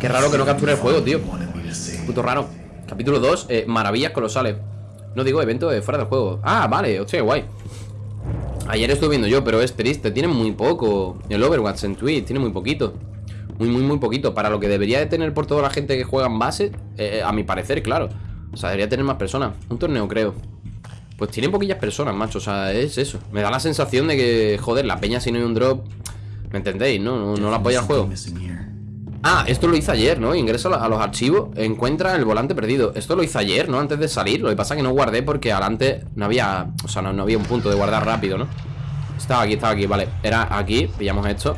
Qué raro que no capture el juego, tío. Puto raro. Capítulo 2, eh, maravillas colosales. No digo evento de fuera del juego. Ah, vale, hostia, guay. Ayer estuve viendo yo, pero es triste. Tiene muy poco. El Overwatch en Twitch tiene muy poquito. Muy, muy, muy poquito. Para lo que debería de tener por toda la gente que juega en base, eh, a mi parecer, claro. O sea, debería tener más personas. Un torneo, creo. Pues tiene poquillas personas, macho. O sea, es eso. Me da la sensación de que, joder, la peña si no hay un drop. ¿Me entendéis? No, no, no la apoya el juego. Ah, esto lo hice ayer, ¿no? Ingresa a los archivos, encuentra el volante perdido Esto lo hice ayer, ¿no? Antes de salir Lo que pasa es que no guardé porque adelante no había O sea, no, había un punto de guardar rápido, ¿no? Estaba aquí, estaba aquí, vale Era aquí, pillamos esto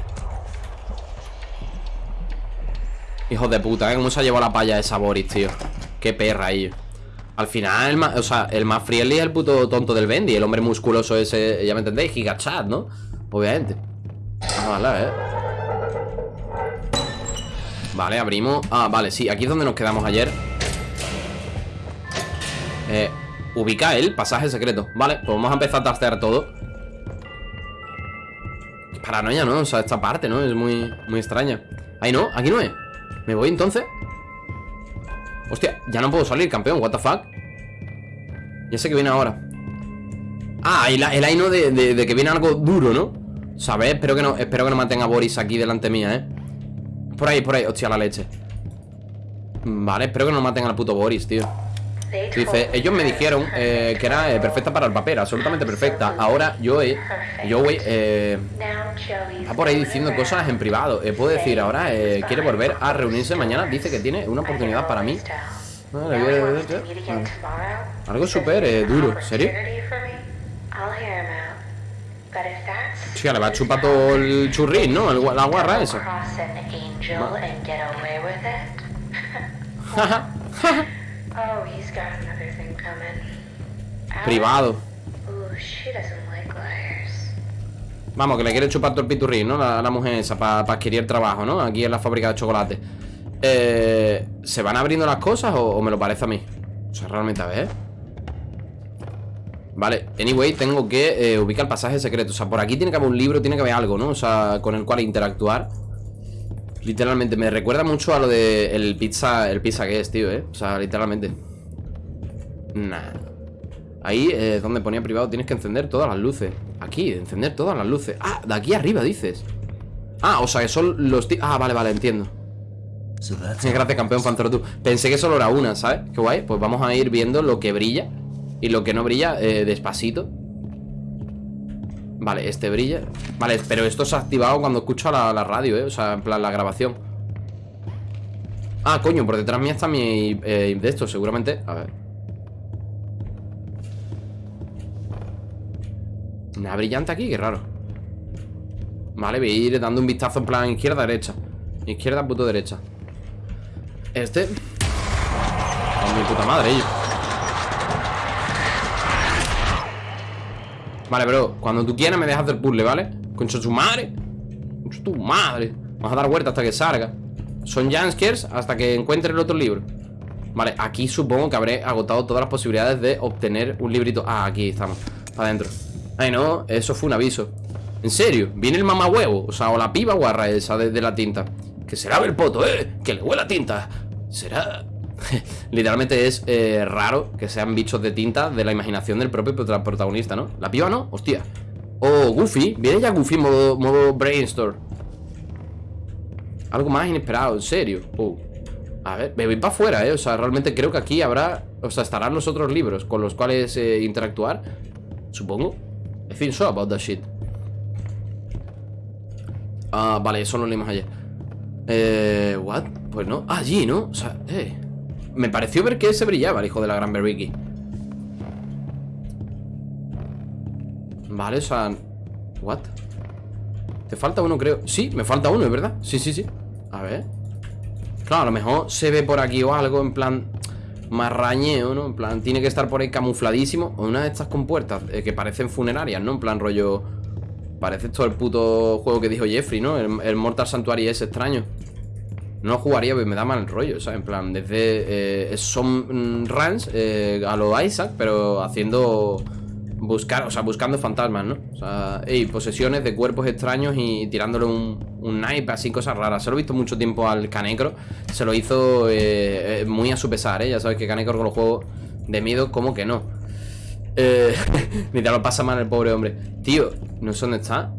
Hijos de puta, ¿eh? ¿Cómo se ha llevado la palla esa Boris, tío? Qué perra ahí Al final, el más, o sea, el más friendly es el puto tonto del Bendy El hombre musculoso ese, ya me entendéis Gigachat, ¿no? Obviamente ¿eh? Vale, abrimos Ah, vale, sí, aquí es donde nos quedamos ayer Eh, ubica el pasaje secreto Vale, pues vamos a empezar a tastear todo Paranoia, ¿no? O sea, esta parte, ¿no? Es muy, muy extraña Ahí no, aquí no es ¿Me voy entonces? Hostia, ya no puedo salir, campeón, what the fuck Ya sé que viene ahora Ah, el, el ahí no de, de, que viene algo duro, ¿no? ¿Sabes? Espero que no, espero que no mantenga Boris aquí delante mía, ¿eh? Por ahí, por ahí, hostia, la leche. Vale, espero que no maten al puto Boris, tío. Dice, ellos me dijeron eh, que era eh, perfecta para el papel, absolutamente perfecta. Ahora yo, eh, yo, eh, Está por ahí diciendo cosas en privado. Eh, Puedo decir, ahora quiere volver a reunirse mañana. Dice que tiene una oportunidad para mí. Algo súper duro, ¿serio? Hostia, le va a chupar todo el churrín, ¿no? la guarra esa Oh, Privado. Vamos, que le quiere chupar todo el piturrín, ¿no? La, mujer esa, para adquirir trabajo, ¿no? Aquí en la fábrica de chocolate. Eh, ¿Se van abriendo las cosas o, me lo parece a mí? O sea, realmente, a ver. Vale, anyway, tengo que eh, ubicar el pasaje secreto. O sea, por aquí tiene que haber un libro, tiene que haber algo, ¿no? O sea, con el cual interactuar. Literalmente, me recuerda mucho a lo de el pizza, el pizza que es, tío, ¿eh? O sea, literalmente Nah Ahí, eh, donde ponía privado, tienes que encender todas las luces Aquí, encender todas las luces Ah, de aquí arriba, dices Ah, o sea, que son los... Ah, vale, vale, entiendo Gracias, campeón Pantero tú Pensé que solo era una, ¿sabes? Qué guay Pues vamos a ir viendo lo que brilla Y lo que no brilla, eh, despacito. Vale, este brilla. Vale, pero esto se ha activado cuando escucho la, la radio, ¿eh? O sea, en plan, la grabación. Ah, coño, por detrás mía está mi eh, de esto, seguramente. A ver. Una brillante aquí, qué raro. Vale, voy a ir dando un vistazo en plan izquierda-derecha Izquierda, puto derecha. Este. Con mi puta madre, ellos Vale, bro, cuando tú quieras me dejas del puzzle, ¿vale? Concha su madre Concha tu madre Vamos a dar vuelta hasta que salga Son Janskers hasta que encuentre el otro libro Vale, aquí supongo que habré agotado todas las posibilidades de obtener un librito Ah, aquí estamos, para adentro Ay, no, eso fue un aviso ¿En serio? ¿Viene el mamá huevo? O sea, o la piba guarra esa de, la tinta Que se lave el poto, ¿eh? Que le huela tinta ¿Será? Literalmente es eh, raro que sean bichos de tinta de la imaginación del propio protagonista, ¿no? La piba no, hostia Oh, Goofy, viene ya Goofy modo, modo brainstorm Algo más inesperado, en serio oh. A ver, me voy para afuera, ¿eh? O sea, realmente creo que aquí habrá O sea, estarán los otros libros con los cuales eh, interactuar Supongo I feel so about that shit Ah, vale, eso lo leímos ayer Eh, what? Pues no, ah, allí, ¿no? O sea, eh me pareció ver que ese brillaba, el hijo de la gran Berriki. Vale, o sea... ¿What? ¿Te falta uno, creo? Sí, me falta uno, es verdad Sí, sí, sí A ver Claro, a lo mejor se ve por aquí o algo en plan marrañeo, ¿no? En plan, tiene que estar por ahí camufladísimo O una de estas compuertas eh, que parecen funerarias, ¿no? En plan rollo... Parece todo el puto juego que dijo Jeffrey, ¿no? El, el Mortal Sanctuary es extraño no jugaría, porque me da mal rollo, ¿sabes? En plan, desde... Eh, son runs eh, a lo Isaac, pero haciendo buscar, o sea, buscando fantasmas, ¿no? O sea, y posesiones de cuerpos extraños y tirándole un, un knife, así cosas raras. Se lo he visto mucho tiempo al Canecro. Se lo hizo eh, muy a su pesar, ¿eh? Ya sabes que Canecro con los juegos de miedo, como que no. Eh, ni te lo pasa mal el pobre hombre. Tío, no sé dónde está.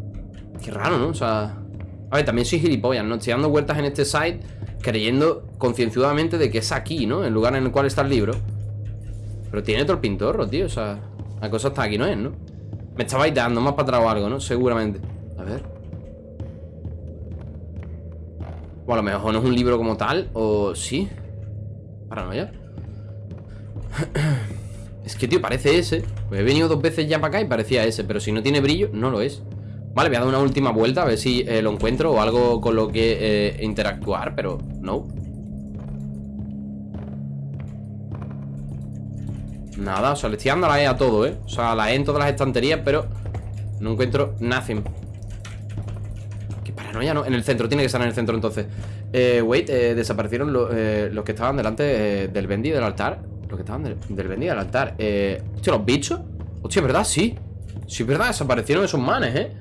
Qué raro, ¿no? O sea... A ver, también soy gilipollas, ¿no? Estoy dando vueltas en este site creyendo concienzudamente de que es aquí, ¿no? El lugar en el cual está el libro. Pero tiene el pintorro, tío. O sea, la cosa está aquí, ¿no es, no? Me estaba dando más para atrás o algo, ¿no? Seguramente. A ver. O a lo mejor no es un libro como tal, o sí. Paranoia. es que, tío, parece ese. Pues he venido dos veces ya para acá y parecía ese, pero si no tiene brillo, no lo es. Vale, voy a dar una última vuelta a ver si eh, lo encuentro o algo con lo que eh, interactuar, pero no. Nada, o sea, le estoy dando la E a todo, ¿eh? O sea, la E en todas las estanterías, pero no encuentro nothing. Qué paranoia, ¿no? En el centro, tiene que estar en el centro entonces. Eh, wait, eh, desaparecieron eh, los que estaban delante del Bendy del altar. Los que estaban del, del Bendy del altar. Eh, hostia, los bichos. Hostia, ¿verdad? Sí. Sí, ¿verdad? Desaparecieron esos manes, ¿eh?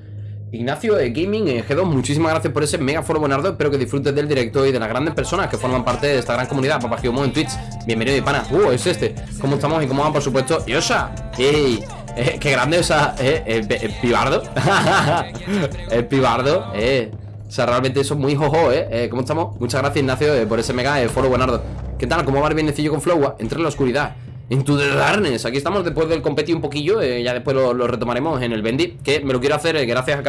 Ignacio de Gaming eh, G2, muchísimas gracias por ese mega foro buenardo. Espero que disfrutes del directo y de las grandes personas que forman parte de esta gran comunidad. Papá Giomo en Twitch. Bienvenido, mi pana. Uh, es este. ¿Cómo estamos y cómo van, por supuesto? Yosa. ¡Ey! Eh, ¡Qué grande! O sea, eh, el, el pibardo. el pibardo, eh. O sea, realmente eso es muy jojo, ¿eh? eh ¿Cómo estamos? Muchas gracias, Ignacio, eh, por ese mega eh, foro buenardo. ¿Qué tal? ¿Cómo va el bienecillo con Flowa? Entre en la oscuridad. Into the Darkness, aquí estamos después del competi un poquillo eh, Ya después lo, lo, retomaremos en el Bendy Que me lo quiero hacer eh, gracias a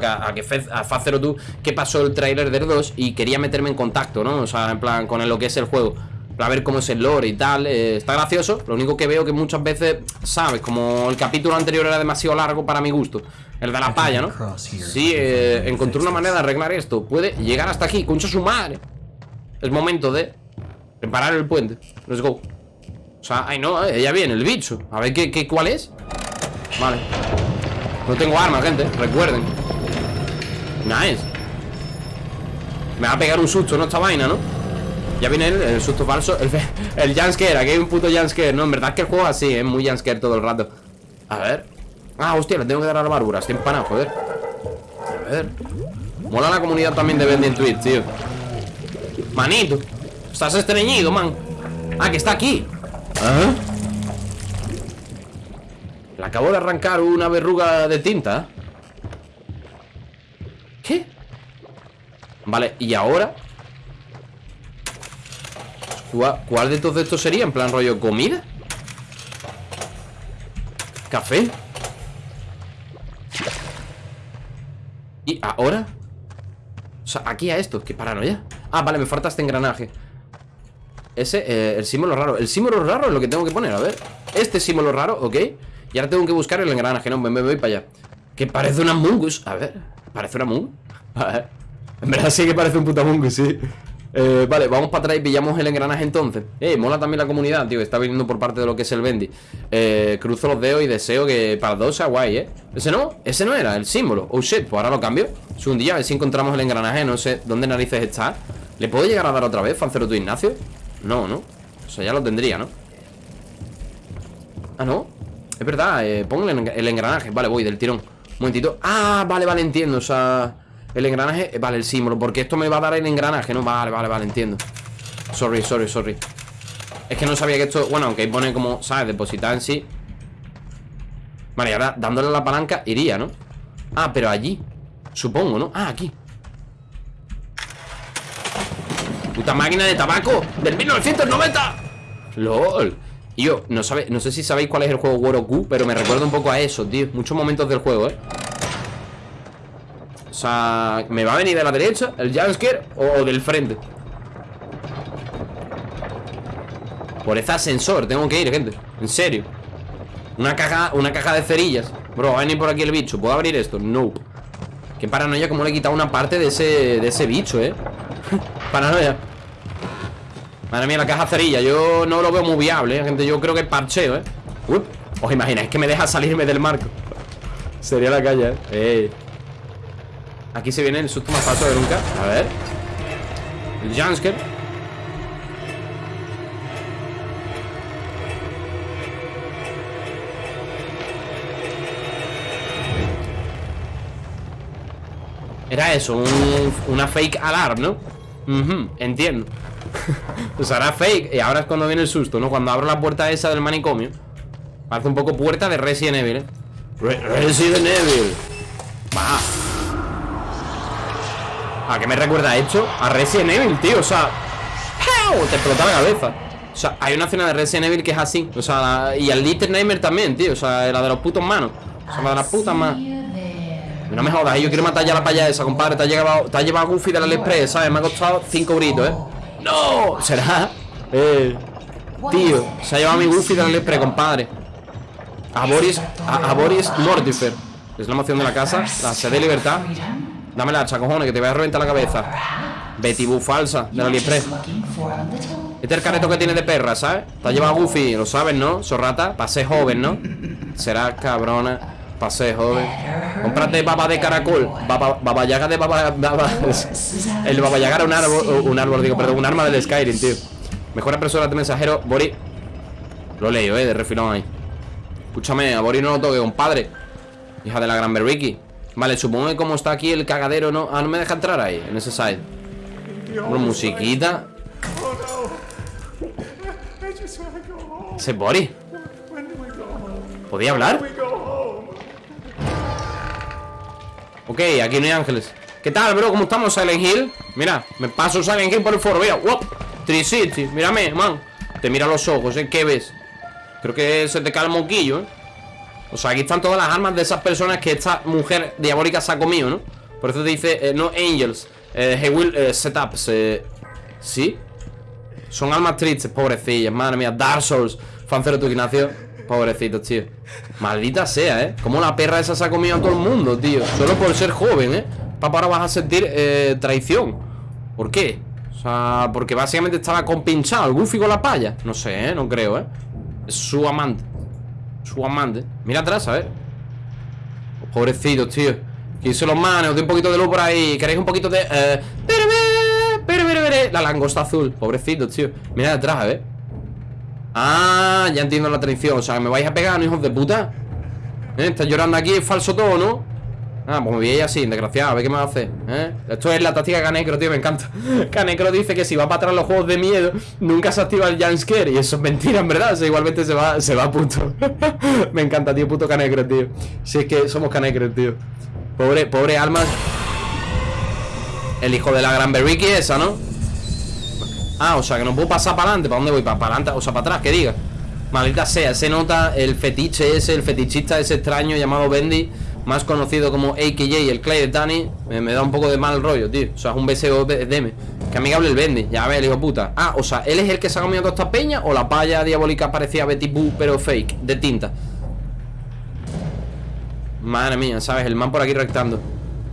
que, a, que Fez, a Faz02 tú Que pasó el trailer del 2 y quería meterme en contacto, ¿no? O sea, en plan, con lo que es el juego Para ver cómo es el lore y tal eh, Está gracioso, lo único que veo que muchas veces ¿Sabes? Como el capítulo anterior era demasiado largo para mi gusto El de la palla, ¿no? Sí, eh, encontré una manera de arreglar esto Puede llegar hasta aquí, concha su madre Es momento de Reparar el puente Let's go o sea, ay no, ella viene, el bicho. A ver qué, qué cuál es Vale. No tengo armas, gente, recuerden. Nice. Me va a pegar un susto, ¿no? Esta vaina, ¿no? Ya viene el, susto falso El, jumpscare, aquí hay un puto jumpscare. No, en verdad es que el juego así, es muy jumpscare todo el rato. A ver. Ah, hostia, le tengo que dar a la barbura Estoy empanado, joder. A ver. Mola la comunidad también de Bendy en Twitch, tío. Manito Estás estreñido, man. Ah, que está aquí ¿Ah? Le acabo de arrancar una verruga de tinta ¿Qué? Vale, ¿y ahora? ¿Cuál de todos estos sería? ¿En plan rollo comida? ¿Café? ¿Y ahora? O sea, aquí a esto, qué paranoia Ah, vale, me falta este engranaje ese, eh, el símbolo raro. El símbolo raro es lo que tengo que poner, a ver. Este símbolo raro, ok. Y ahora tengo que buscar el engranaje, no, me, me voy para allá. Que parece una mungus, a ver ¿Parece una mungus? A ver. En verdad sí que parece un puta mungus, sí. Eh, Vale, vamos para atrás y pillamos el engranaje entonces. Eh, mola también la comunidad, tío. Está viniendo por parte de lo que es el Bendy. Eh, Cruzo los dedos y deseo que para dos sea guay, eh Ese no, ese no era, el símbolo. Oh shit, pues ahora lo cambio. Un día, a ver si encontramos el engranaje No sé dónde narices está. ¿Le puedo llegar a dar otra vez, Fancero tu Ignacio? No, ¿no? O sea, ya lo tendría, ¿no? Ah, ¿no? Es verdad, eh, ponle el engranaje Vale, voy del tirón Un momentito Ah, vale, vale, entiendo O sea, el engranaje eh, Vale, el símbolo Porque esto me va a dar el engranaje, ¿no? Vale, vale, vale, entiendo Sorry, sorry, sorry Es que no sabía que esto Bueno, aunque ahí pone como, ¿sabes? Depositar en sí Vale, y ahora dándole la palanca Iría, ¿no? Ah, pero allí Supongo, ¿no? Ah, aquí Puta máquina de tabaco Del 1990 LOL. Yo, no, sabe, no sé si sabéis cuál es el juego Woroku Pero me recuerda un poco a eso, tío. Muchos momentos del juego, eh. O sea, ¿me va a venir de la derecha El jumpscare o del frente? Por ese ascensor tengo que ir, gente. En serio. Una caja, una caja de cerillas. Bro, va a venir por aquí el bicho. ¿Puedo abrir esto? No. Qué paranoia como le he quitado una parte de ese, de ese bicho, eh. Paranoia Madre mía, la caja cerilla Yo no lo veo muy viable, ¿eh? gente Yo creo que es parcheo, ¿eh? ¿Os imagináis que me deja salirme del marco? Sería la calle, ¿eh? Aquí se viene el susto más falso de nunca A ver El Jansker Era eso, una fake alarm, ¿no? Entiendo Pues ahora fake y ahora es cuando viene el susto, ¿no? Cuando abro la puerta esa del manicomio Parece un poco puerta de Resident Evil, ¿eh? Resident Evil Va ¿A qué me recuerda esto? A Resident Evil, tío, o sea Te explota la cabeza O sea, hay una escena de Resident Evil que es así O sea, y el Little Nightmare también, tío O sea, la de los putos manos O sea, la de las putas manos no me jodas, yo quiero matar ya la paya esa, compadre Te ha llevado, te ha llevado Goofy de la Express, ¿sabes? Me ha costado 5 gritos, ¿eh? ¡No! ¿Será? Eh Tío, se ha llevado mi Goofy de la Express, compadre A Boris a, Boris Mortifer Es la moción de la casa La sede de libertad Dame la hacha, cojones, que te voy a reventar la cabeza Betty falsa de la AliExpress Este es el careto que tiene de perra, ¿sabes? Te ha llevado Goofy, lo sabes, ¿no? Sorrata, para ser joven, ¿no? Será cabrona Pase, joven. Cómprate baba de caracol. Baba, baba de baba, El baba era un árbol, un árbol, digo, perdón, un arma del Skyrim, tío. Mejor impresora de mensajero, Bori. Lo leo, eh, de refilón ahí. Escúchame, a Bori no lo toque, compadre. Hija de la gran Berriki. Vale, supongo que como está aquí el cagadero, ¿no? Ah, no me deja entrar ahí, en ese side. Una musiquita. ¿Ese Bori? ¿Podía hablar? Ok, aquí no hay ángeles ¿Qué tal, bro? ¿Cómo estamos, Silent Hill? Mira, me paso Silent Hill por el foro Mira, wow, Tricity, mírame, man Te mira los ojos, ¿eh? ¿Qué ves? Creo que se te cae el moquillo, ¿eh? O sea, aquí están todas las armas de esas personas que esta mujer diabólica se ha comido, ¿no? Por eso te dice, eh, no angels eh, He will eh, set up ¿Sí? Son almas tristes, pobrecillas Madre mía, Dark Souls Fancero tu Ignacio Pobrecitos, tío. Maldita sea, ¿eh? Como la perra esa se ha comido a todo el mundo, tío. Solo por ser joven, ¿eh? Papá, ahora vas a sentir eh, traición. ¿Por qué? O sea, porque básicamente estaba compinchado. El Goofy con la palla No sé, ¿eh? No creo, ¿eh? Es su amante. Su amante. Mira atrás, a ver. Pobrecitos, tío. Quise los manos, de un poquito de luz por ahí. ¿Queréis un poquito de...? Eh... La langosta azul. Pobrecitos, tío. Mira atrás, a ver Ah, ya entiendo la traición O sea, me vais a pegar, ¿no, hijos de puta? ¿Eh? Estás llorando aquí, es falso todo, ¿no? Ah, pues me veis así, desgraciado, a ver qué me va a hacer ¿eh? Esto es la táctica Canecro, tío, me encanta Canecro dice que si va para atrás los juegos de miedo Nunca se activa el jumpscare Y eso es mentira, en verdad, o igualmente se va, se va puto Me encanta, tío, puto Canecro, tío Si es que somos Canecro, tío Pobre, pobre alma El hijo de la gran Berriki esa, ¿no? Ah, o sea, que no puedo pasar para adelante ¿Para dónde voy? ¿Para, adelante? O sea, para atrás, que diga Maldita sea, se nota el fetiche ese El fetichista ese extraño llamado Bendy Más conocido como AKJ, el Clay de Tani me, da un poco de mal rollo, tío O sea, es un BSO DM Que amigable el Bendy, ya ves, el hijo puta Ah, o sea, ¿él es el que se ha comido toda esta peña? ¿O la palla diabólica parecía Betty Boo, pero fake, de tinta? Madre mía, ¿sabes? El man por aquí rectando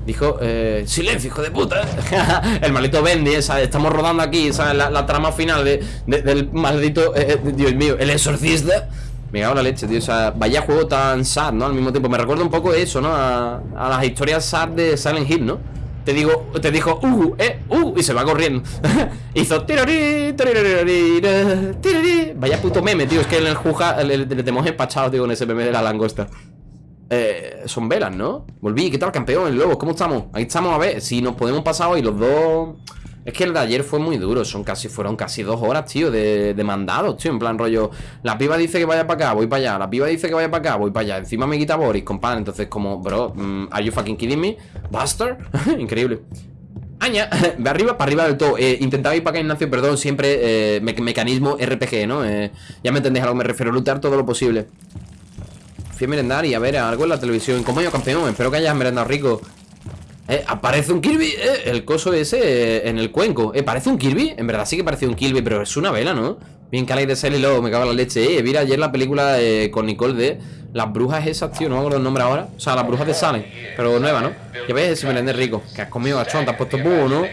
Dijo, eh, silencio, hijo de puta El maldito Bendy, estamos rodando aquí ¿sabes? La, trama final de, del maldito, eh, eh, Dios mío, el exorcista Me cago la leche, tío, o sea, vaya juego tan sad, ¿no? Al mismo tiempo, me recuerda un poco eso, ¿no? A, las historias sad de Silent Hill, ¿no? Te digo, te dijo, uh, eh, uh, y se va corriendo Hizo Vaya puto meme, tío, es que en el juja le, tenemos empachado, tío, con ese meme de la langosta eh, son velas, ¿no? Volví, ¿qué tal campeón? El lobo, ¿cómo estamos? Ahí estamos, a ver, si nos podemos pasar hoy los dos Es que el de ayer fue muy duro Son casi, fueron casi dos horas, tío, de, de mandados, tío En plan rollo, la piba dice que vaya para acá, voy para allá La piba dice que vaya para acá, voy para allá Encima me quita Boris, compadre Entonces como, bro, mm, ¿are you fucking kidding me? ¿Buster? Increíble Aña, de arriba para arriba del todo eh, Intentaba ir para acá, Ignacio, perdón Siempre eh, mecanismo RPG, ¿no? Eh, ya me entendéis a lo que me refiero Lutear todo lo posible Fui a merendar y a ver algo en la televisión ¿Cómo yo, campeón? Espero que hayas merendado rico eh, aparece un Kirby, eh, el coso ese eh, en el cuenco Eh, ¿parece un Kirby? En verdad sí que parece un Kirby, pero es una vela, ¿no? Bien cala de y luego me cago en la leche Eh, vi ayer la película con Nicole de Las brujas esas, tío, no me acuerdo el nombre ahora O sea, las brujas de Salem, pero nueva, ¿no? Ya ves ese merendé rico Que has comido gachón, te has puesto búho, ¿no?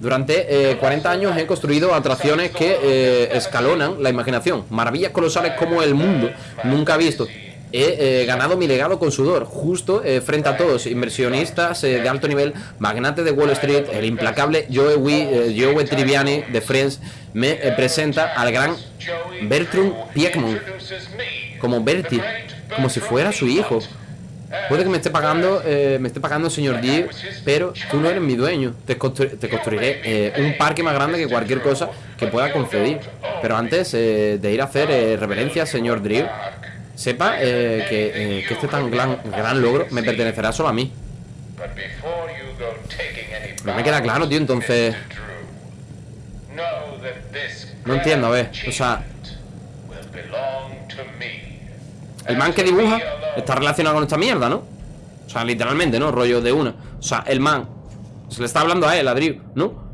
Durante 40 años he construido atracciones que escalonan la imaginación Maravillas colosales como el mundo nunca ha visto he eh, ganado mi legado con sudor, justo eh, frente a todos, inversionistas eh, de alto nivel, magnate de Wall Street, el implacable Joe, Joe Triviani de Friends, me presenta al gran Bertram Piekmont, como Bertie, como si fuera su hijo. Puede que me esté pagando, me esté pagando señor D, pero tú no eres mi dueño. Te, construiré un parque más grande que cualquier cosa que pueda conceder. Pero antes de ir a hacer reverencia señor Drew, sepa que, este tan gran, gran logro me pertenecerá solo a mí. No me queda claro, tío, entonces... No entiendo, a ver, o sea... El man que dibuja está relacionado con esta mierda, ¿no? O sea, literalmente, ¿no? Rollo de una O sea, el man Se le está hablando a él, a Drew, ¿no?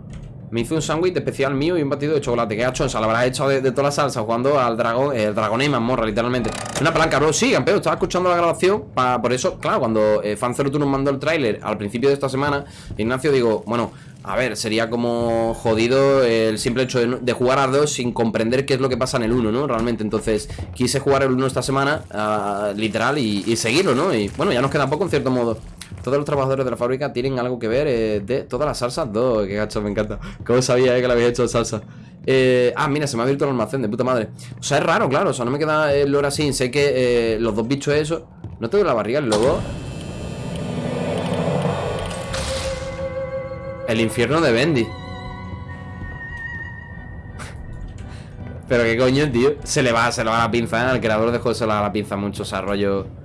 Me hizo un sándwich especial mío y un batido de chocolate Que ha hecho, o sea, hecho de, toda la salsa Jugando al dragón, el dragón y mazmorra, literalmente Una palanca, bro, sí, campeón, estaba escuchando la grabación Por eso, claro, cuando eh, Fan nos mandó el tráiler Al principio de esta semana Ignacio, digo, bueno a ver, sería como jodido el simple hecho de, jugar a dos sin comprender qué es lo que pasa en el 1, ¿no? Realmente, entonces quise jugar el 1 esta semana, uh, literal, y, seguirlo, ¿no? Y bueno, ya nos queda poco en cierto modo. Todos los trabajadores de la fábrica tienen algo que ver eh, de todas las salsas. Dos, qué gacho, me encanta. ¿Cómo sabía eh, que le había hecho salsa? Eh, ah, mira, se me ha abierto el almacén, de puta madre. O sea, es raro, claro, o sea, no me queda el lore así. Sé que los dos bichos eso. ¿No te duele la barriga el lobo? El infierno de Bendy Pero qué coño, tío Se le va, se le va la pinza, ¿eh? El creador de se le la pinza mucho desarrollo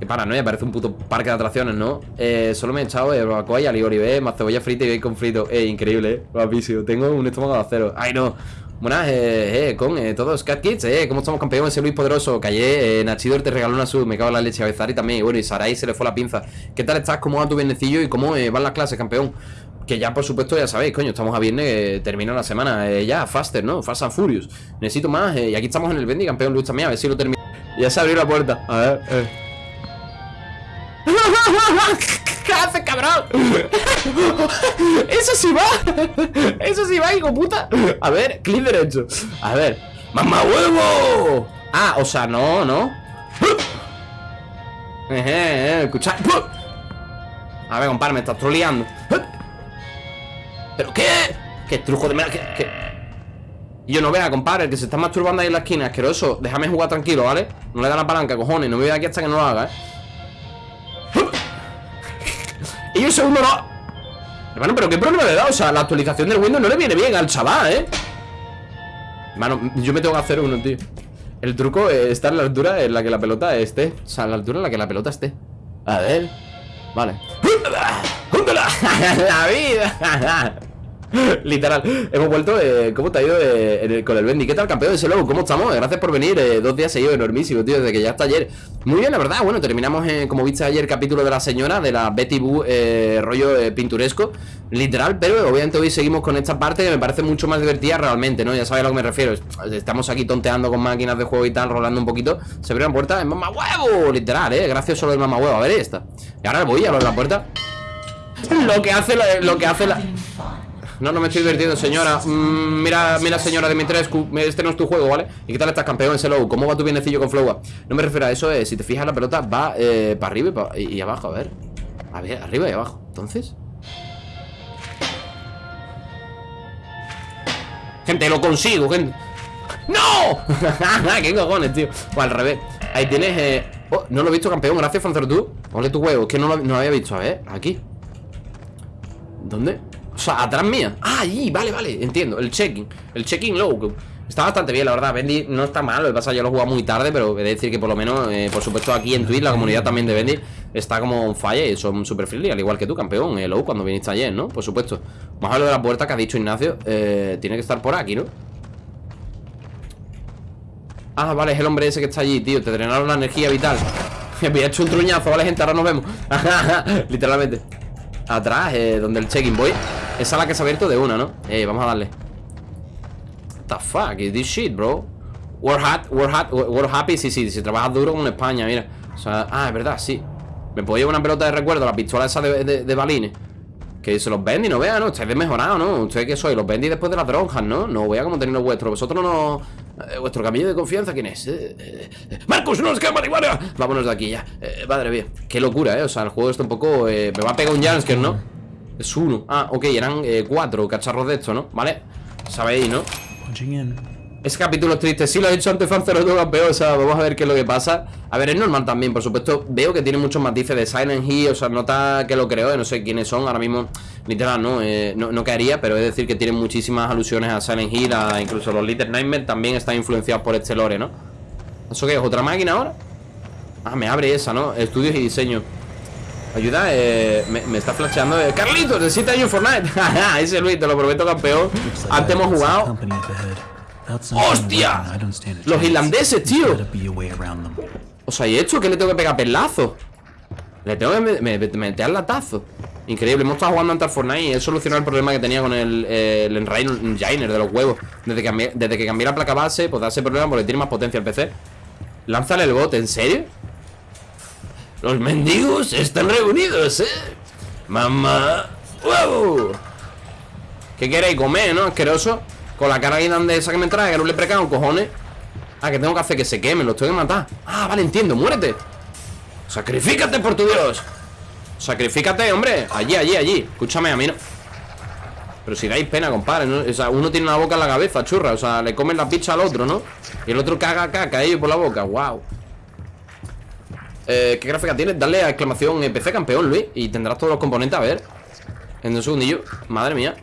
Qué paranoia, parece un puto parque de atracciones, ¿no? Eh, solo me he echado eh, barbacoa y alioli, ¿eh? Más cebolla frita y bacon frito Eh, increíble, ¿eh? Guapísimo Tengo un estómago de acero Ay, no Buenas, eh, eh, con eh, todos Cat Kids, eh, ¿cómo estamos campeones? Ese Luis Poderoso, Callé, eh, Nachidor te regaló una sub, me cago en la leche, a Bezari también, bueno, y Sarai se le fue la pinza ¿Qué tal estás? ¿Cómo va tu bienecillo? ¿Y cómo eh, van las clases, campeón? Que ya, por supuesto, ya sabéis, coño, estamos a viernes, eh, termina la semana eh, Ya, faster, ¿no? Fast Furious Necesito más, eh, y aquí estamos en el Bendy, campeón Luis también, a ver si lo termino Ya se abrió la puerta, a ver, ¿Qué haces, cabrón? Eso sí va Eso sí va, hijo puta A ver, clic derecho A ver ¡Mamá huevo! Ah, o sea, no, no eh, eh, escucha A ver, compadre, me estás troleando ¿Pero qué? ¿Qué truco de mierda? ¿Qué, Y yo no vea, compadre, que se está masturbando ahí en la esquina Asqueroso, déjame jugar tranquilo, ¿vale? No le da la palanca, cojones, no me voy de aquí hasta que no lo haga, ¿eh? Y un segundo no Hermano, pero qué problema le da O sea, la actualización del Windows no le viene bien al chaval, ¿eh? Hermano, yo me tengo que hacer uno, tío El truco está en la altura en la que la pelota esté O sea, en la altura en la que la pelota esté A ver Vale ¡Júntala! ¡La vida! Literal, hemos vuelto, eh, ¿cómo te ha ido eh, con el Bendy? ¿Qué tal campeón ese logo? ¿Cómo estamos? Gracias por venir, eh, dos días seguidos, enormísimo, tío, desde que ya está ayer Muy bien, la verdad, bueno, terminamos, como viste ayer, el capítulo de la señora, de la Betty Boo, rollo pinturesco Literal, pero obviamente hoy seguimos con esta parte que me parece mucho más divertida realmente, ¿no? Ya sabéis a lo que me refiero Estamos aquí tonteando con máquinas de juego y tal, rolando un poquito Se abre la puerta, es mamá huevo, literal, ¿eh? Gracias solo el mamá huevo, a ver esta Y ahora voy a abrir la puerta Lo que hace lo que hace la... No, no me estoy divirtiendo, señora mm, Mira, mira, señora Dimitrescu Este no es tu juego, ¿vale? ¿Y qué tal estás, campeón? ¿Cómo va tu bienecillo con Flowa? No me refiero a eso, eh Si te fijas, la pelota va eh, para arriba y, abajo, a ver A ver, arriba y abajo Entonces Gente, lo consigo, gente ¡No! ¡Qué cojones, tío! O al revés Ahí tienes, eh... Oh, no lo he visto, campeón Gracias, Fanzer, tú Ole tu huevo que no lo, no lo había visto, a ver Aquí ¿Dónde? O sea, atrás mía. Ah, ahí, vale, vale, entiendo. El checking, el checking low Está bastante bien, la verdad. Bendy no está mal Lo que pasa yo lo he jugado muy tarde Pero he de decir que por lo menos eh, Por supuesto aquí en Twitch La comunidad también de Bendy Está como un falla Y son super friendly Al igual que tú, campeón eh, Low, cuando viniste ayer, ¿no? Por supuesto. Vamos a lo de la puerta que ha dicho Ignacio eh, Tiene que estar por aquí, ¿no? Ah, vale, es el hombre ese que está allí, tío. Te drenaron la energía vital. Me había hecho un truñazo, ¿vale, gente? Ahora nos vemos. Literalmente. Atrás, eh, donde el check-in voy Esa es la que se ha abierto de una, ¿no? Eh, vamos a darle What the fuck is this shit, bro? We're, hot, we're, hot, we're happy, sí, sí Si trabajas duro con España, mira o sea, Ah, es verdad, sí Me puedo llevar una pelota de recuerdo La pistola esa de, balines que se los vendí, no vea, ¿no? Estáis desmejorados, ¿no? ¿Ustedes qué soy? Los vendí después de las dronjas, ¿no? No vea como tenéis los vuestros Vosotros no... Eh, ¿Vuestro camino de confianza quién es? Eh, eh, ¡Marcos, no es que marihuana! Vámonos de aquí ya Madre mía Qué locura, ¿eh? O sea, el juego está un poco... me va a pegar un jumpscare, ¿no? Es uno Ah, ok, eran cuatro cacharros de esto, ¿no? Vale Sabéis, ¿no? Ese capítulo es triste. Sí, lo he dicho antes, fan 02 campeón. O sea, vamos a ver qué es lo que pasa. A ver, es normal también, por supuesto. Veo que tiene muchos matices de Silent Hill. O sea, nota que lo creo. Eh, no sé quiénes son. Ahora mismo, literal, no, eh, no, no, caería. Pero es decir, que tiene muchísimas alusiones a Silent Hill. A incluso los Little Nightmares también están influenciados por este lore, ¿no? ¿Eso qué es? ¿Otra máquina ahora? Ah, me abre esa, ¿no? Estudios y diseño. Ayuda, eh, me, está flasheando eh. Carlitos, de 7 años Fortnite Ese Luis, te lo prometo campeón Antes hemos jugado ¡Hostia! Los irlandeses, tío O sea, ¿y esto? ¿Qué le tengo que pegar pelazo? Le tengo que meter latazo Increíble, hemos estado jugando ante al Fortnite Y he solucionado el problema que tenía con el, el Enginer de los huevos desde que, desde que cambié la placa base, pues da ese problema porque tiene más potencia el PC Lánzale el bot, ¿en serio? Los mendigos están reunidos, ¿eh? Mamá ¡Wow! ¿Qué queréis comer, no? Asqueroso. Con la cara de esa que me trae, que no le precago, cojones. Ah, que tengo que hacer que se queme, los tengo que matar. Ah, vale, entiendo, muérete. Sacrifícate por tu Dios. Sacrifícate, hombre. Allí, allí, allí. Escúchame, a mí no. Pero si dais pena, compadre O sea, uno tiene una boca en la cabeza, churra. O sea, le comen la pizza al otro, ¿no? Y el otro caga caca ahí por la boca. Wow eh, ¿Qué gráfica tiene? Dale a exclamación PC campeón, Luis Y tendrás todos los componentes, a ver En un segundillo Madre mía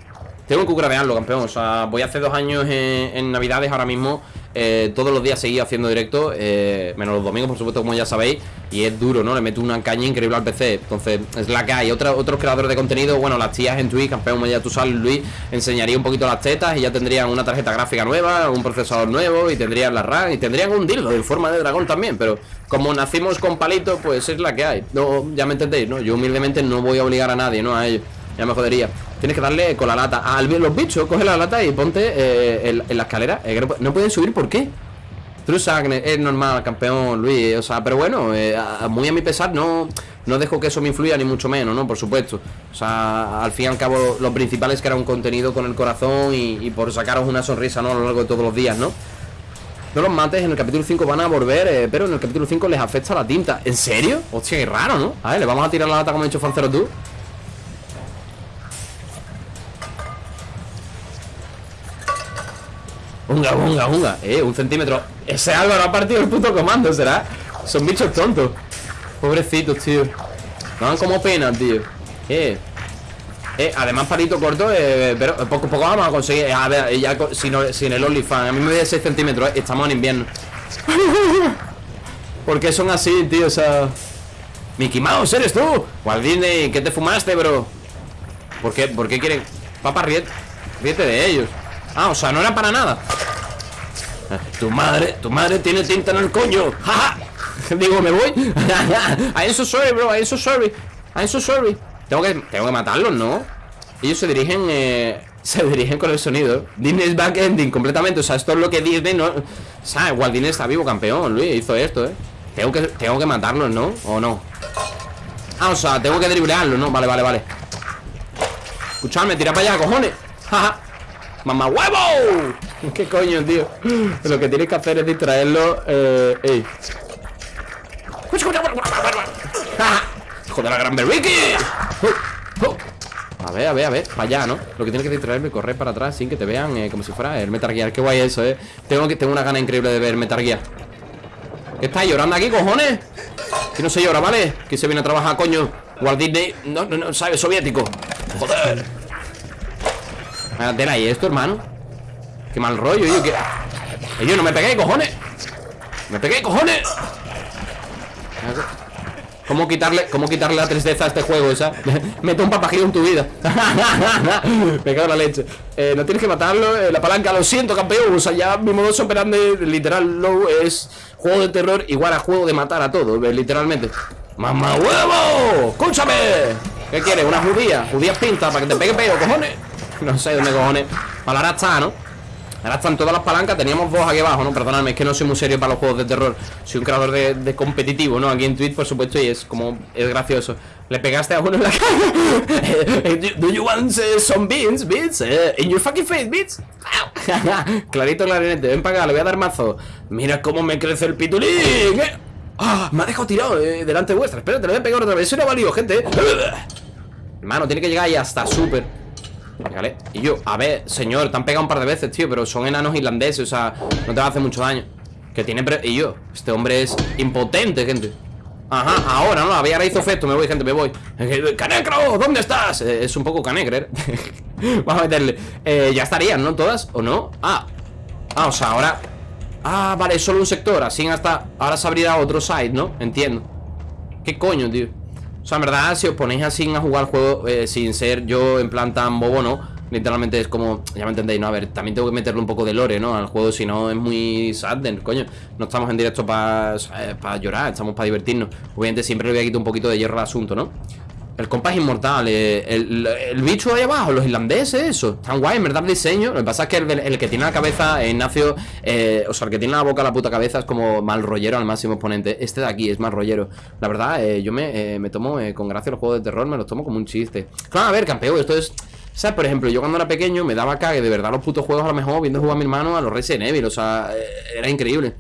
tengo que gravearlo, campeón. O sea, voy hace dos años en, Navidades ahora mismo. Eh, todos los días seguí haciendo directo. Eh, menos los domingos, por supuesto, como ya sabéis. Y es duro, ¿no? Le meto una caña increíble al PC. Entonces, es la que hay. otros creadores de contenido, bueno, las tías en Twitch, campeón, ya tú sabes, Luis, enseñaría un poquito las tetas y ya tendrían una tarjeta gráfica nueva, un procesador nuevo y tendrían la RAM y tendrían un dildo en forma de dragón también. Pero como nacimos con palito, pues es la que hay. No, ya me entendéis, ¿no? Yo humildemente no voy a obligar a nadie, ¿no? A ellos. Ya me jodería. Tienes que darle con la lata a los bichos, coge la lata y ponte eh, en, la escalera No pueden subir, ¿por qué? Trusagne, es normal, campeón, Luis O sea, pero bueno, eh, muy a mi pesar no, no dejo que eso me influya ni mucho menos, ¿no? Por supuesto O sea, al fin y al cabo lo principal es que era un contenido con el corazón y, por sacaros una sonrisa, ¿no? A lo largo de todos los días, ¿no? No los mates, en el capítulo 5 van a volver, eh, pero en el capítulo 5 les afecta la tinta ¿En serio? Hostia, qué raro, ¿no? A ver, le vamos a tirar la lata como ha dicho Fancero tú Unga, unga, unga Eh, un centímetro Ese Álvaro ha partido el puto comando, ¿será? Son bichos tontos Pobrecitos, tío dan como pena, tío Eh eh, además palito corto, eh, pero poco poco vamos a conseguir A ver, ya sin, sin el OnlyFans A mí me da 6 centímetros, eh, estamos en invierno ¿Por qué son así, tío? O sea... Mickey Mouse, ¿eres tú? Walt Disney, ¿qué te fumaste, bro? ¿Por qué, ¿Por qué quieren...? Papá, ríete de ellos Ah, o sea, no era para nada. Tu madre, tu madre tiene tinta en el coño. Jaja Digo, me voy. I am so sorry, bro, I am so sorry I am so sorry Tengo que, tengo que matarlos, ¿no? Ellos se dirigen, eh, se dirigen con el sonido. Disney's back ending completamente. O sea, esto es lo que Disney no... O sea, igual Disney está vivo, campeón, Luis, hizo esto, ¿eh? Tengo que, tengo que matarlos, ¿no? ¿O no? Ah, o sea, tengo que driblearlos, ¿no? Vale, vale, vale. Escuchadme, tira para allá, cojones. Jaja ¡Mamá huevo! ¿Qué coño, tío? Lo que tienes que hacer es distraerlo eh, ey. ¡Joder, la gran berriki! A ver, a ver, a ver, para allá, ¿no? Lo que tienes que distraerme correr para atrás sin que te vean eh, como si fuera el Metal Gear Qué guay eso, eh Tengo, que, tengo una gana increíble de ver Metal Gear ¿Qué estás llorando aquí, cojones? Que no se llora, ¿vale? Que se viene a trabajar, coño Walt Disney, no, no, no, sabe, soviético Joder Tela, ¿y esto, hermano? Qué mal rollo, yo que... Yo no me pegué, cojones Me pegué, cojones ¿Cómo quitarle, cómo quitarle la tristeza a este juego esa? Mete un papajillo en tu vida Me cago en la leche eh, No tienes que matarlo, eh, la palanca Lo siento, campeón, o sea, ya mi modo operandi Literal, no es juego de terror Igual a juego de matar a todo, eh, literalmente ¡Mamá huevo! ¡Escúchame! ¿Qué quieres? ¿Una judía? Judías pinta para que te pegue pego, cojones No sé dónde cojones ahora está, ¿no? Ahora están todas las palancas, teníamos dos aquí abajo, ¿no? Perdóname, es que no soy muy serio para los juegos de terror Soy un creador de, competitivo, ¿no? Aquí en Twitch, por supuesto, y es como, es gracioso Le pegaste a uno en la cara Do you want uh, some beans, beans? Uh, in your fucking face, beans Clarito, clarinete, ven para acá, le voy a dar mazo Mira cómo me crece el pitulín ¿eh? ¡Ah! Me ha dejado tirado eh, delante vuestra Espérate, le voy a pegar otra vez, eso no ha valido, gente Hermano, tiene que llegar ahí hasta súper Y yo, a ver, señor, te han pegado un par de veces, tío Pero son enanos irlandeses, o sea, no te va a hacer mucho daño Que tiene... Y yo, este hombre es impotente, gente Ajá, ahora, ¿no? Había hizo efecto, me voy, gente, me voy ¡Canecro! ¿Dónde estás? Eh, es un poco canecre Vamos a meterle eh, Ya estarían, ¿no? ¿Todas? ¿O no? Ah, ah, o sea, ahora Ah, vale, solo un sector Así hasta... Ahora se abrirá otro site, ¿no? Entiendo ¿Qué coño, tío? O sea, en verdad, si os ponéis así a jugar el juego eh, Sin ser yo en plan tan bobo, ¿no? Literalmente es como, ya me entendéis, ¿no? A ver, también tengo que meterle un poco de lore, ¿no? Al juego, si no es muy sad, coño No estamos en directo para para llorar, estamos para divertirnos Obviamente siempre le voy a quitar un poquito de hierro al asunto, ¿no? El compa es inmortal, eh, el, bicho ahí abajo, los irlandeses, eso Tan guay, en verdad, el diseño Lo que pasa es que el, que tiene la cabeza, Ignacio eh, O sea, el que tiene la boca, la puta cabeza Es como mal rollero al máximo exponente Este de aquí es más rollero La verdad, eh, yo me, me tomo, con gracia los juegos de terror Me los tomo como un chiste Claro, a ver, campeón, esto es... Sea, por ejemplo, yo cuando era pequeño me daba cague de verdad los putos juegos a lo mejor viendo jugar a mi hermano a los Resident Evil. O sea, era increíble.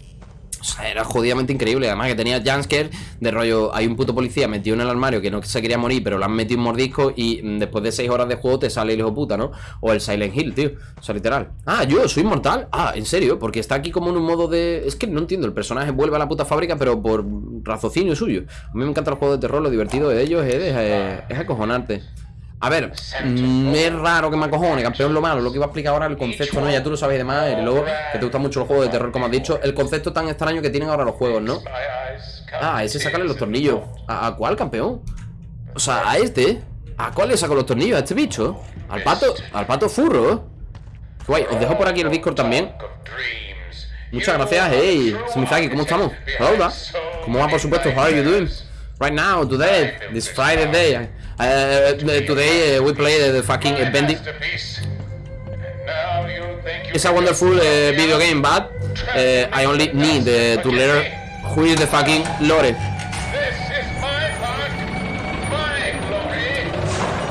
O sea, era jodidamente increíble. Además que tenía jumpscare de rollo. Hay un puto policía metido en el armario que no se quería morir, pero lo han metido un mordisco y después de 6 horas de juego te sale el hijo puta, ¿no? O el Silent Hill, tío. O sea, literal. Ah, yo soy inmortal. Ah, en serio, porque está aquí como en un modo de. Es que no entiendo. El personaje vuelve a la puta fábrica, pero por raciocinio suyo. A mí me encantan los juegos de terror. Lo divertido de ellos es, es acojonarte. A ver, mm, es raro que me acojone, campeón lo malo Lo que iba a explicar ahora, el concepto, ¿no? Ya tú lo sabes y demás Y luego, que te gustan mucho los juegos de terror, como has dicho El concepto tan extraño que tienen ahora los juegos, ¿no? Ah, ese sacarle los tornillos ¿A, cuál, campeón? O sea, a este ¿A cuál le saco los tornillos? ¿A este bicho? ¿Al pato? ¿Al pato furro? Guay, os dejo por aquí el Discord también Muchas gracias, hey Simizaki, ¿cómo estamos? Hola ¿Cómo va, por supuesto? How are you doing? Right now, today, this Friday day Uh, today uh, we play the fucking Bendy. It's a wonderful uh, video game, but uh, I only need uh, to learn who is the fucking Lore.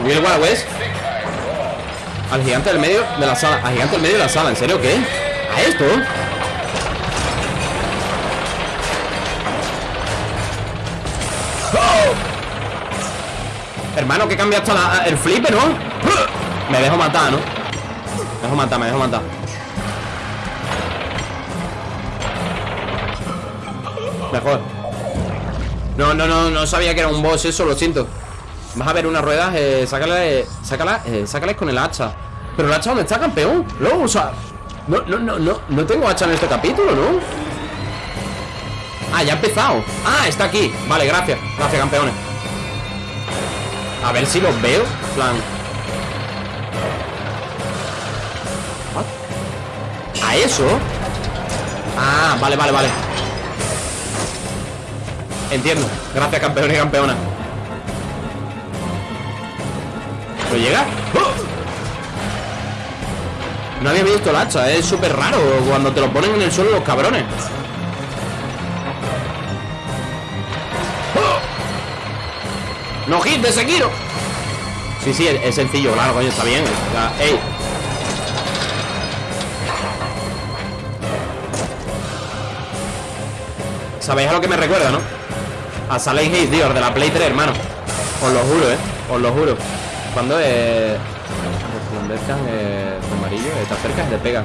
Will Wild West. Al gigante del medio de la sala. Al gigante del medio de la sala. ¿En serio qué? ¿A esto? Hermano, que cambia hasta el flipe, ¿no? Me dejo matar, ¿no? Me dejo matar, me dejo matar Mejor No, no, no, no sabía que era un boss eso, lo siento Vas a ver una rueda, eh, sácala, eh, sácala, eh, sácala con el hacha Pero el hacha ¿dónde está, campeón? No, o sea No, no, no, no, no tengo hacha en este capítulo, ¿no? Ah, ya ha empezado Ah, está aquí Vale, gracias, gracias, campeones a ver si los veo. Plan. ¿A eso? Ah, vale, vale, vale. Entiendo. Gracias campeón y campeona. ¿Lo llega? ¡Oh! No había visto el hacha, es súper raro Cuando te lo ponen en el suelo los cabrones No hit de Sekiro Sí, sí, es, sencillo, claro, coño, está bien. Ey. ¿Sabéis a lo que me recuerda, no? A Silent Hill, tío, de la Play 3, hermano. Os lo juro, eh Os lo juro. Cuando eh resplandezcan eh, amarillo, cerca y te pegan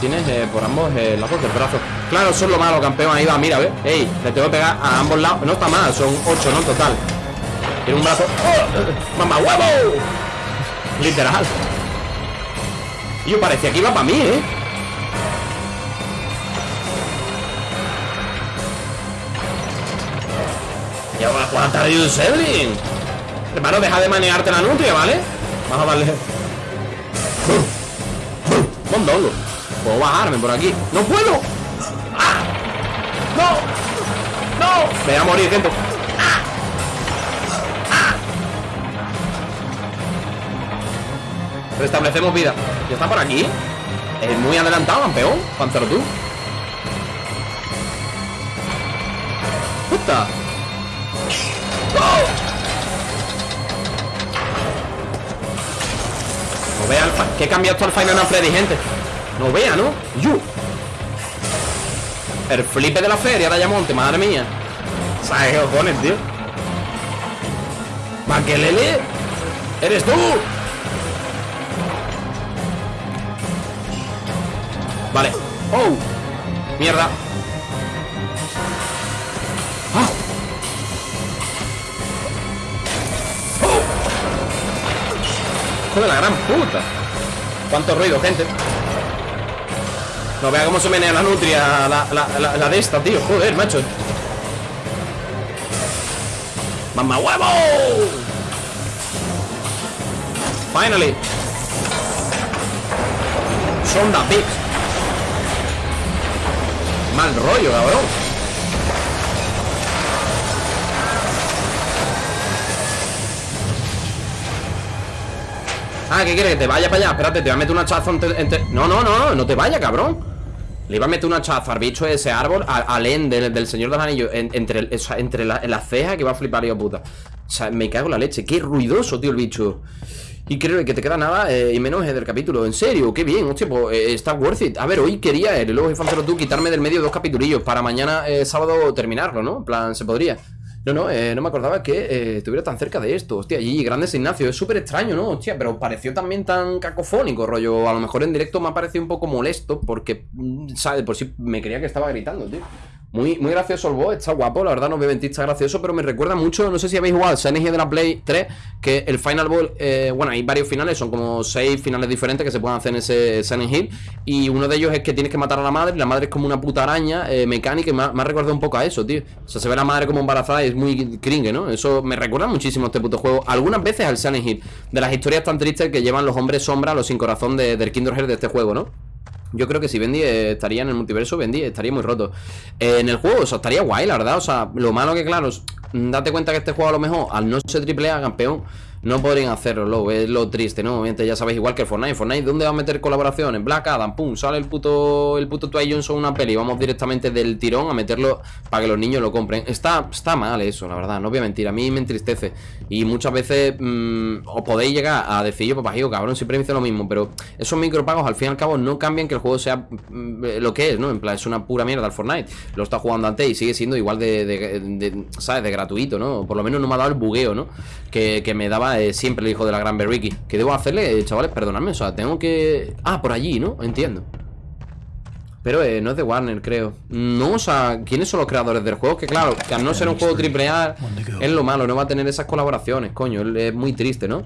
Tienes eh, por ambos eh, lados del brazo. Claro, eso es lo malo, campeón, ahí va, mira, ¿ves? Ey, le tengo que pegar a ambos lados. No está mal, son 8, ¿no? En total tiene un brazo. ¡Oh! ¡Mamá huevo! Literal. Yo parecía que iba para mí, ¿eh? Ya va a jugar un. Hermano, deja de manearte la nutria, ¿vale? Vamos a darle. Mondongo. Puedo bajarme por aquí. ¡No puedo! ¡Ah! ¡No! ¡No! Me voy a morir, gente. Restablecemos vida ¿Ya está por aquí? Es muy adelantado, campeón Pancero tú ¡Puta! ¡Oh! No vea el ¿Qué cambia esto al Final Freddy, gente? No vea, ¿no? ¡Yu! El flipe de la feria de Ayamonte, madre mía ¿Sabes qué cojones, tío? ¡Maquelele! ¡Eres tú! ¡Oh! ¡Mierda! ¡Ah! ¡Oh! ¡Joder, la gran puta! ¡Cuánto ruido, gente! No vea cómo se menea la nutria La, de esta, tío Joder, macho ¡Mamá huevo! Finally Sonda Pigs Mal rollo, cabrón. Ah, ¿qué quieres? Te vaya para allá. Espérate, te voy a meter una chazo entre, No, no, no, no, no te vaya, cabrón. Le iba a meter una chaza al bicho ese árbol Al, end del, Señor de los Anillos Entre, entre la, la ceja que va a flipar yo puta. O sea, me cago en la leche. Qué ruidoso, tío, el bicho creo que te queda nada eh, y menos del capítulo En serio, qué bien, hostia, pues eh, está worth it A ver, hoy quería, el luego Fancero tú, quitarme del medio dos capitulillos Para mañana, eh, sábado, terminarlo, ¿no? En plan, se podría no, no, no me acordaba que estuviera tan cerca de esto Hostia, y grandes Ignacio, es súper extraño, ¿no? Hostia, pero pareció también tan cacofónico, rollo A lo mejor en directo me ha parecido un poco molesto Porque, mm, ¿sabes? Por si me creía que estaba gritando, tío muy, muy gracioso el boss, está guapo, la verdad no me está gracioso, pero me recuerda mucho, no sé si habéis jugado Silent de la Play 3, que el Final Ball, eh, bueno, hay varios finales, son como seis finales diferentes que se pueden hacer en ese Silent Hill, y uno de ellos es que tienes que matar a la madre, la madre es como una puta araña eh, mecánica, y me ha, recordado un poco a eso, tío. O sea, se ve la madre como embarazada y es muy cringe, ¿no? Eso me recuerda muchísimo a este puto juego. Algunas veces al Silent Hill, de las historias tan tristes que llevan los hombres sombra, los sin corazón de, del Hearts de este juego, ¿no? Yo creo que si Bendy estaría en el multiverso, Bendy estaría muy roto. Eh, en el juego, o sea, estaría guay, la verdad. O sea, lo malo que, claro, date cuenta que este juego a lo mejor, al no ser triple A campeón, no podrían hacerlo, lo, es lo triste, ¿no? Obviamente ya sabéis, igual que Fortnite. Fortnite, ¿dónde va a meter colaboraciones? Black Adam, pum, sale el puto, el puto Twilight Johnson una peli. Vamos directamente del tirón a meterlo para que los niños lo compren. Está, está mal eso, la verdad, no voy a mentir. A mí me entristece. Y muchas veces mmm, os podéis llegar a decir, yo, papá, cabrón, siempre me dice lo mismo. Pero esos micropagos, al fin y al cabo, no cambian que el juego sea mm, lo que es, ¿no? En plan, es una pura mierda el Fortnite. Lo está jugando antes y sigue siendo igual de, ¿sabes? De gratuito, ¿no? Por lo menos no me ha dado el bugueo, ¿no? Que, me daba eh, siempre el hijo de la gran Berriki. ¿Qué debo hacerle, eh, chavales? Perdonadme, o sea, tengo que... Ah, por allí, ¿no? Entiendo. Pero eh, no es de Warner, creo No, o sea, ¿quiénes son los creadores del juego? Que claro, que al no ser un juego triple A Es lo malo, no va a tener esas colaboraciones Coño, es muy triste, ¿no?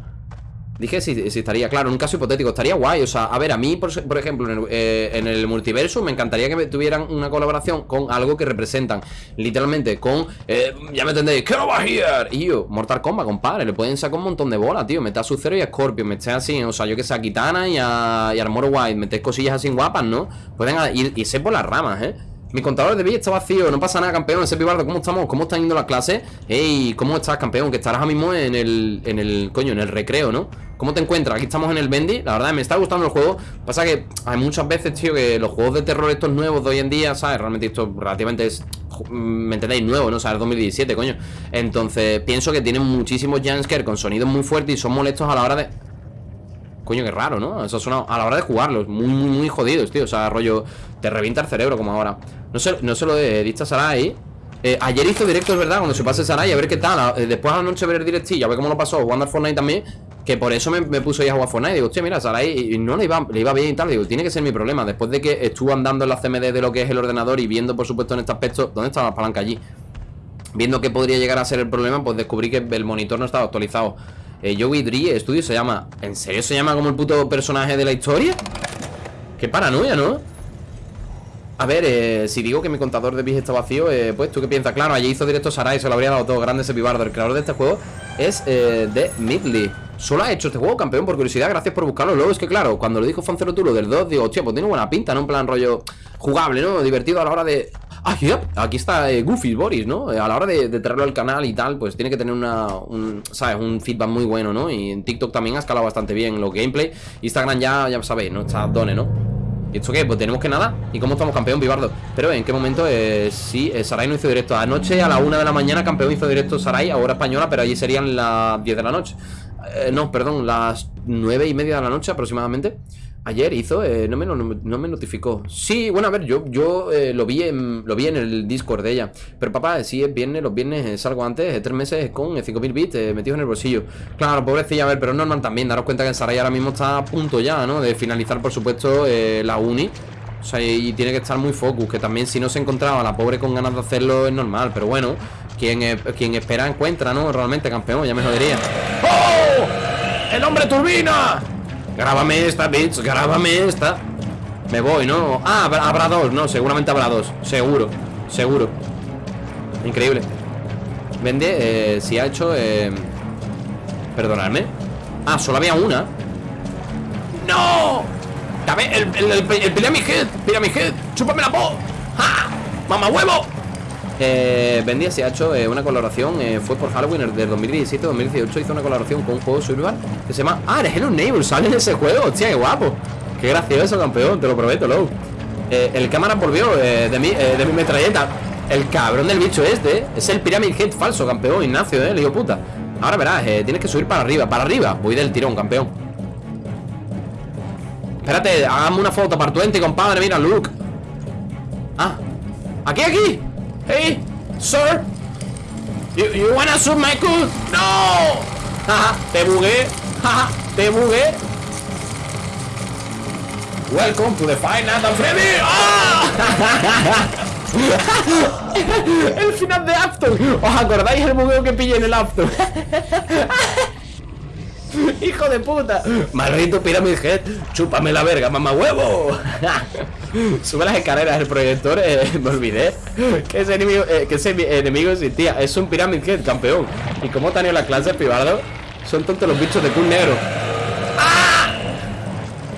Dije si, estaría, claro, en un caso hipotético Estaría guay, o sea, a ver, a mí, por, ejemplo en el, eh, multiverso Me encantaría que tuvieran una colaboración Con algo que representan, literalmente Con, eh, ya me entendéis, ¡Que no va here! Y yo, Mortal Kombat, compadre Le pueden sacar un montón de bolas, tío Meter a Sub-Zero y a Scorpio, meter así, o sea, yo que sé A Kitana y a, y a Armor White Meter cosillas así guapas, ¿no? Pueden ir, irse por las ramas, ¿eh? Mi contador de vida está vacío, no pasa nada, campeón. Ese pibardo, ¿cómo estamos? ¿Cómo están yendo las clases? Ey, ¿cómo estás, campeón? Que estarás ahora mismo en el, en el, coño, en el recreo, ¿no? ¿Cómo te encuentras? Aquí estamos en el Bendy. La verdad, me está gustando el juego. Pasa que hay muchas veces, tío, que los juegos de terror estos nuevos de hoy en día, ¿sabes? Realmente esto relativamente es, ¿me entendéis? Nuevo, ¿no? O sea, es 2017, coño. Entonces, pienso que tienen muchísimos jumpscares con sonidos muy fuertes y son molestos a la hora de... Coño, qué raro, ¿no? Eso suena a la hora de jugarlos Muy, muy, muy jodidos, tío O sea, rollo Te revienta el cerebro como ahora. No sé, no sé lo de Sarai. Eh, Ayer hizo directo, verdad Cuando se pase Sarai A ver qué tal. Eh, Después a la noche ver el directillo A ver cómo lo pasó Jugando al Fortnite también Que por eso me, puso ya a jugar Fortnite. Digo, hostia, mira, Sarai no le iba, le iba bien y tal. Digo, tiene que ser mi problema Después de que estuvo andando en la CMD de lo que es el ordenador Y viendo, por supuesto, en este aspecto ¿Dónde estaba la palanca allí? Viendo que podría llegar a ser el problema Pues descubrí que el monitor no estaba actualizado. Eh, Joey Drie Studio se llama ¿En serio se llama como el puto personaje de la historia? Qué paranoia, ¿no? A ver, eh, si digo que mi contador de bis está vacío eh, Pues tú qué piensas, claro, allí hizo directo Sarai Se lo habría dado todo grande ese pibardo El creador de este juego es eh, de Midley Solo ha hecho este juego, campeón, por curiosidad Gracias por buscarlo, luego es que claro Cuando lo dijo Fancero tú lo del 2 Digo, hostia, pues tiene buena pinta, ¿no? En plan rollo jugable, ¿no? Divertido a la hora de Ah, aquí está eh, Goofy Boris, ¿no? Eh, a la hora de, traerlo al canal y tal, pues tiene que tener una, un, ¿sabes? Un feedback muy bueno, ¿no? Y en TikTok también ha escalado bastante bien los gameplay. Instagram ya, ya sabéis, ¿no? Está Done, ¿no? ¿Y esto qué? Pues tenemos que nada. ¿Y cómo estamos, campeón, Vivardo? Pero ¿en qué momento? Eh, sí, eh, Sarai no hizo directo. Anoche a la una de la mañana, campeón hizo directo Sarai, ahora española, pero allí serían las 10 de la noche. no, perdón, las nueve y media de la noche aproximadamente. Ayer hizo, eh, no, me, no, me notificó Sí, bueno, a ver, yo, yo eh, lo, vi en, lo vi en el Discord de ella Pero papá, si es viernes, los viernes salgo antes Tres meses con 5.000 bits eh, metidos en el bolsillo Claro, pobrecilla, a ver, pero normal también Daros cuenta que en Saray ahora mismo está a punto ya, ¿no? De finalizar, por supuesto, la uni O sea, y tiene que estar muy focus Que también si no se encontraba la pobre con ganas de hacerlo Es normal, pero bueno Quien, quien espera encuentra, ¿no? Realmente campeón, ya me jodería ¡Oh! ¡El hombre turbina! Grábame esta, bitch, grábame esta Me voy, ¿no? Ah, habrá dos, no, seguramente habrá dos Seguro, seguro Increíble Vende, eh, si ha hecho eh... Perdonadme Ah, solo había una ¡No! Dame el, el, el, el Pyramid Head Chúpame la po ¡Ja! ¡Mamá huevo! Eh, Bendy se ha hecho eh, una colaboración eh, Fue por Halloween del 2017-2018 Hizo una colaboración con un juego survival Que se llama... Ah, eres Hello Neighbor Sale en ese juego Hostia, qué guapo. Qué gracioso, campeón Te lo prometo, low eh, El cámara volvió de, mi, de mi metralleta. El cabrón del bicho este Es el Pyramid Head falso, campeón Ignacio, eh, le digo puta. Ahora verás, tienes que subir para arriba Para arriba. Voy del tirón, campeón. Espérate, hagamos una foto para tu ente, compadre Mira, Luke. Ah, aquí, aquí Hey, sir You, you wanna shoot my cool? No Jaja, te bugué Jaja, te bugué Welcome to the Final Night Freddy ¡Ah! el final de Afton ¿Os acordáis el bugueo que pillé en el Afton? ¡Hijo de puta! Maldito Pyramid chúpame la verga, mamá huevo. Sube las escaleras, el proyector, eh, me olvidé que ese enemigo, eh, que ese enemigo existía. Es un Pyramid Head, campeón. Y como tenido las clases, pibardo, son tontos los bichos de Kun negro. ¡Ah!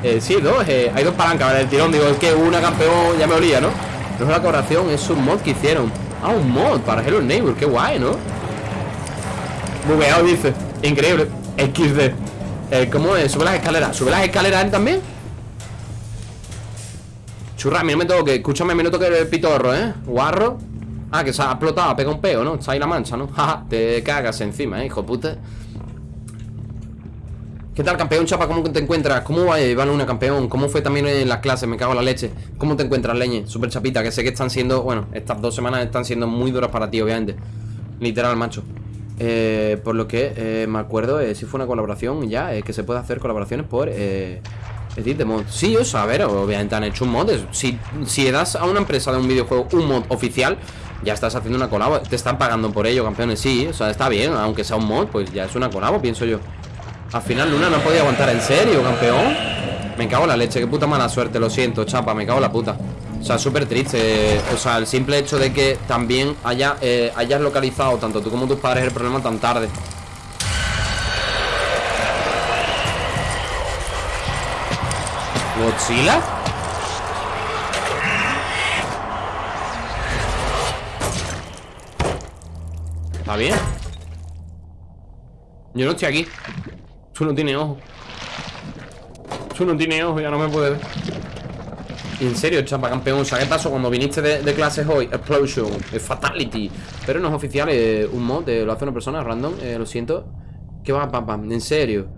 Eh, sí, dos, hay dos palancas, ¿vale? El tirón, digo, es que una campeón ya me olía, ¿no? No es una colaboración, es un mod que hicieron. Ah, un mod para Hello Neighbor, qué guay, ¿no? Bugueado, dice. Increíble. XD eh, ¿Cómo es? Sube las escaleras ¿Sube las escaleras él también? Churra, a mí no me toque Escúchame, a mí no toque el pitorro, ¿eh? Guarro Ah, que se ha explotado, pega un peo, ¿no? Está ahí la mancha, ¿no? Jaja, te cagas encima, ¿eh? Hijo puta ¿Qué tal, campeón, chapa? ¿Cómo te encuentras? ¿Cómo va, Iván Luna, campeón? ¿Cómo fue también en las clases? Me cago en la leche ¿Cómo te encuentras, leñe? Super chapita, que sé que están siendo... Bueno, estas dos semanas están siendo muy duras para ti, obviamente Literal, macho eh, por lo que eh, me acuerdo, eh, si fue una colaboración ya, eh, que se puede hacer colaboraciones por Edit de mod. Sí, o sea, a ver, obviamente han hecho un mod. Si, si das a una empresa de un videojuego un mod oficial, ya estás haciendo una colabo. Te están pagando por ello, campeones. Sí, o sea, está bien, aunque sea un mod, pues ya es una colabo, pienso yo. Al final Luna no podía aguantar en serio, campeón. Me cago en la leche, qué puta mala suerte, lo siento, chapa, me cago en la puta. O sea, súper triste. O sea, el simple hecho de que también haya, eh, hayas localizado Tanto tú como tus padres el problema tan tarde. ¿Godzilla? ¿Está bien? Yo no estoy aquí. Tú no tienes ojo. Tú no tienes ojo, ya no me puedes ver en serio, chapa campeón, sea, ¿qué pasó cuando viniste de, clases hoy? Explosion, eh, Fatality Pero no es oficial, eh, un mod, eh, lo hace una persona random, lo siento ¿Qué va, papá? En serio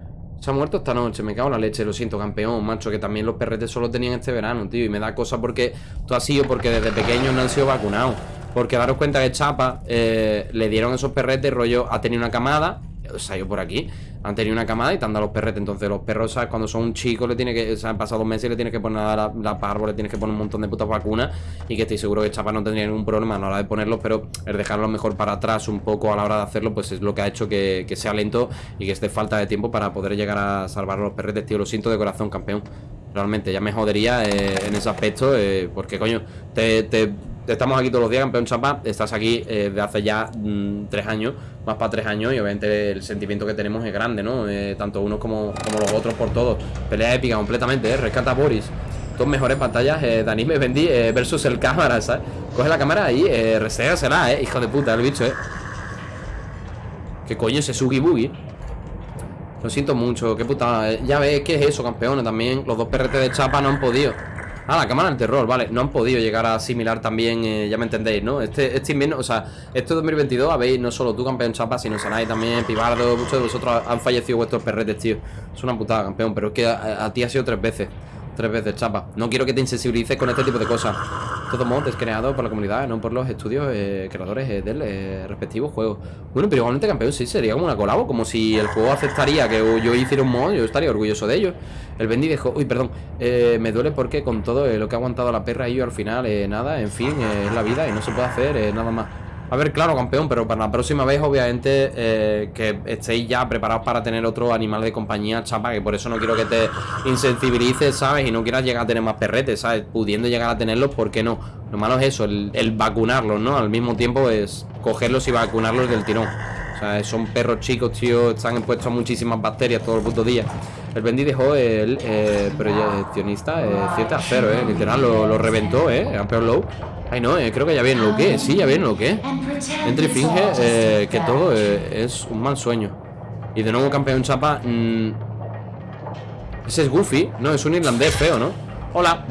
Se ha muerto esta noche, me cago en la leche, lo siento, campeón, macho Que también los perretes solo tenían este verano, tío Y me da cosa porque tú has sido porque desde pequeños no han sido vacunados Porque daros cuenta que Chapa le dieron esos perretes, rollo, ha tenido una camada salió por aquí. Han tenido una camada y te han dado los perretes. Entonces los perros, ¿sabes? Cuando son un chico le tiene que, o han pasado dos meses y le tienes que poner la, la parvo Le tienes que poner un montón de putas vacunas Y que estoy seguro que Chapa no tendría ningún problema a la hora de ponerlos Pero el dejarlo mejor para atrás un poco a la hora de hacerlo Pues es lo que ha hecho que, sea lento y que esté falta de tiempo para poder llegar a salvar los perretes, tío. Lo siento de corazón, campeón. Realmente ya me jodería eh, en ese aspecto eh, Porque coño, te Estamos aquí todos los días, campeón Chapa Estás aquí eh, de hace ya mm, tres años Más para tres años Y obviamente el sentimiento que tenemos es grande, ¿no? Eh, tanto unos como, como, los otros por todos Pelea épica completamente, ¿eh? Rescata a Boris Dos mejores pantallas eh, Dani me vendí eh, versus el cámara, ¿sabes? Coge la cámara ahí, eh, ¿eh? Hijo de puta, el bicho, ¿eh? ¿Qué coño ese Sugi Boogie? Lo siento mucho, qué puta Ya ves, ¿qué es eso, campeones? También los dos PRT de Chapa no han podido Ah, la cámara del terror, vale. No han podido llegar a asimilar también, eh, ya me entendéis, ¿no? Este, este invierno, o sea, este 2022 habéis no solo tú, campeón Chapa, sino Sanai también, Pibardo Muchos de vosotros han fallecido vuestros perretes, tío. Es una putada, campeón, pero es que a, ti ha sido tres veces Tres veces, chapa. No quiero que te insensibilices con este tipo de cosas. Todo mod es creado por la comunidad, no por los estudios eh, creadores eh, del eh, respectivo juego. Bueno, pero igualmente campeón sí sería como una colabo. Como si el juego aceptaría que yo hiciera un mod, yo estaría orgulloso de ello. El Bendy dejó... Uy, perdón. me duele porque con todo lo que ha aguantado la perra y yo al final, nada, en fin, es la vida y no se puede hacer nada más. A ver, claro, campeón, pero para la próxima vez, obviamente, eh, que estéis ya preparados para tener otro animal de compañía, chapa, que por eso no quiero que te insensibilices, ¿sabes? Y no quieras llegar a tener más perretes, ¿sabes? Pudiendo llegar a tenerlos, ¿por qué no? Lo malo es eso, el, vacunarlos, ¿no? Al mismo tiempo es cogerlos y vacunarlos del tirón. O sea, son perros chicos, tío, están expuestos a muchísimas bacterias todo el puto día. El Bendy dejó el eh, proyeccionista eh, 7 a 0, eh. Literal, lo, reventó, eh. Campeón low. Ay, no, eh, creo que ya viene lo que. Sí, ya viene lo que. Entre finge eh, que todo eh, es un mal sueño. Y de nuevo campeón chapa. Mmm, ese es Goofy. No, es un irlandés feo, ¿no? Hola,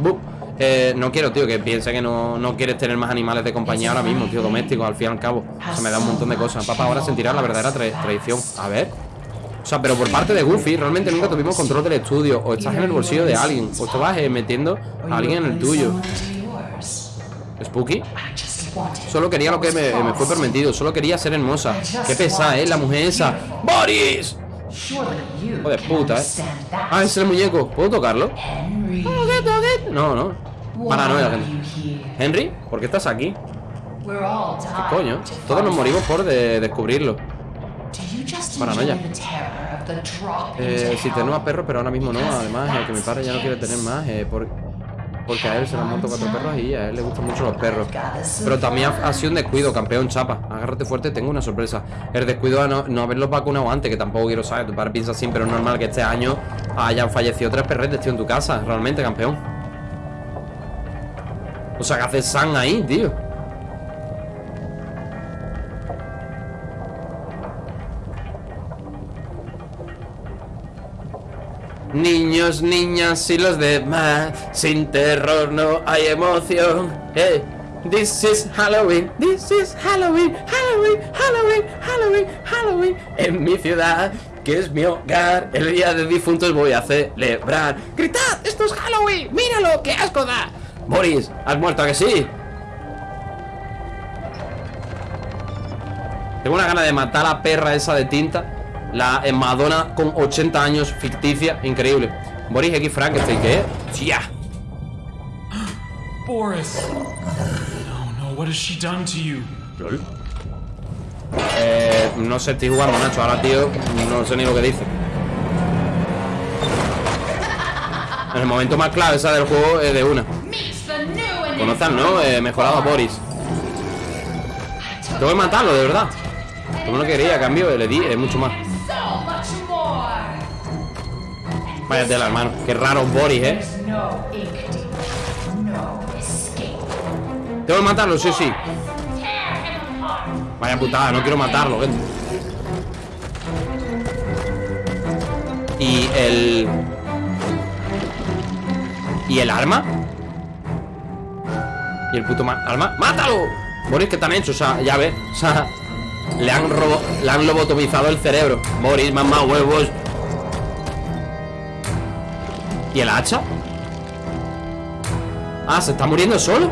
eh, no quiero, tío, que piense que no, no, quieres tener más animales de compañía ahora mismo, tío, domésticos, al fin y al cabo. Se me da un montón de cosas. Papá ahora sentirá la verdadera traición. A ver. O sea, pero por parte de Goofy, realmente nunca tuvimos control del estudio. O estás en el bolsillo de alguien, o te vas metiendo a alguien en el tuyo. Spooky Solo quería lo que me, fue permitido Solo quería ser hermosa Qué pesada, ¿eh? La mujer esa ¡Boris! Joder, puta, ¿eh? Ah, es el muñeco ¿Puedo tocarlo? No, no Paranoia, Henry, ¿por qué estás aquí? ¿Qué coño? Todos nos morimos por descubrirlo Paranoia eh, Si tengo a perros, pero ahora mismo no Además, que mi padre ya no quiere tener más eh, por... Porque a él se le han muerto cuatro perros y a él le gustan mucho los perros. Pero también ha, sido un descuido, campeón chapa. Agárrate fuerte, tengo una sorpresa. El descuido de no, no haberlos vacunado antes, que tampoco quiero saber. Tu padre piensa así, pero es normal que este año hayan fallecido tres perretes, tío, en tu casa. Realmente, campeón. O sea, que hace San ahí, tío. Niños, niñas y los demás Sin terror no hay emoción Hey, this is Halloween This is Halloween Halloween, Halloween, Halloween, Halloween En mi ciudad, que es mi hogar El día de difuntos voy a celebrar ¡Gritad! ¡Esto es Halloween! ¡Míralo! ¡Qué asco da! Boris, ¿has muerto que sí? Tengo una gana de matar a la perra esa de tinta la Madonna con 80 años ficticia, increíble. Boris X Frankenstein, ¿qué? ¡Tía! Boris. No, no, what has she done to you? Eh, no sé, estoy jugando, Nacho. Ahora, tío, no sé ni lo que dice. En el momento más clave esa del juego es de una. Conozcan, ¿no? Eh, mejorado a Boris. Tengo que matarlo, de verdad. Como no quería, cambio, le di, es mucho más. Vaya tela, hermano. Qué raro Boris, ¿eh? Tengo que matarlo, sí, sí. Vaya putada, no quiero matarlo, Y el... ¿Y el arma? ¿Y el puto arma? ¡Mátalo! Boris, ¿qué te han hecho? O sea, ya ves O sea, le han, robo... le han lobotomizado el cerebro Boris, mamá, huevos ¿Y el hacha? Ah, ¿se está muriendo solo?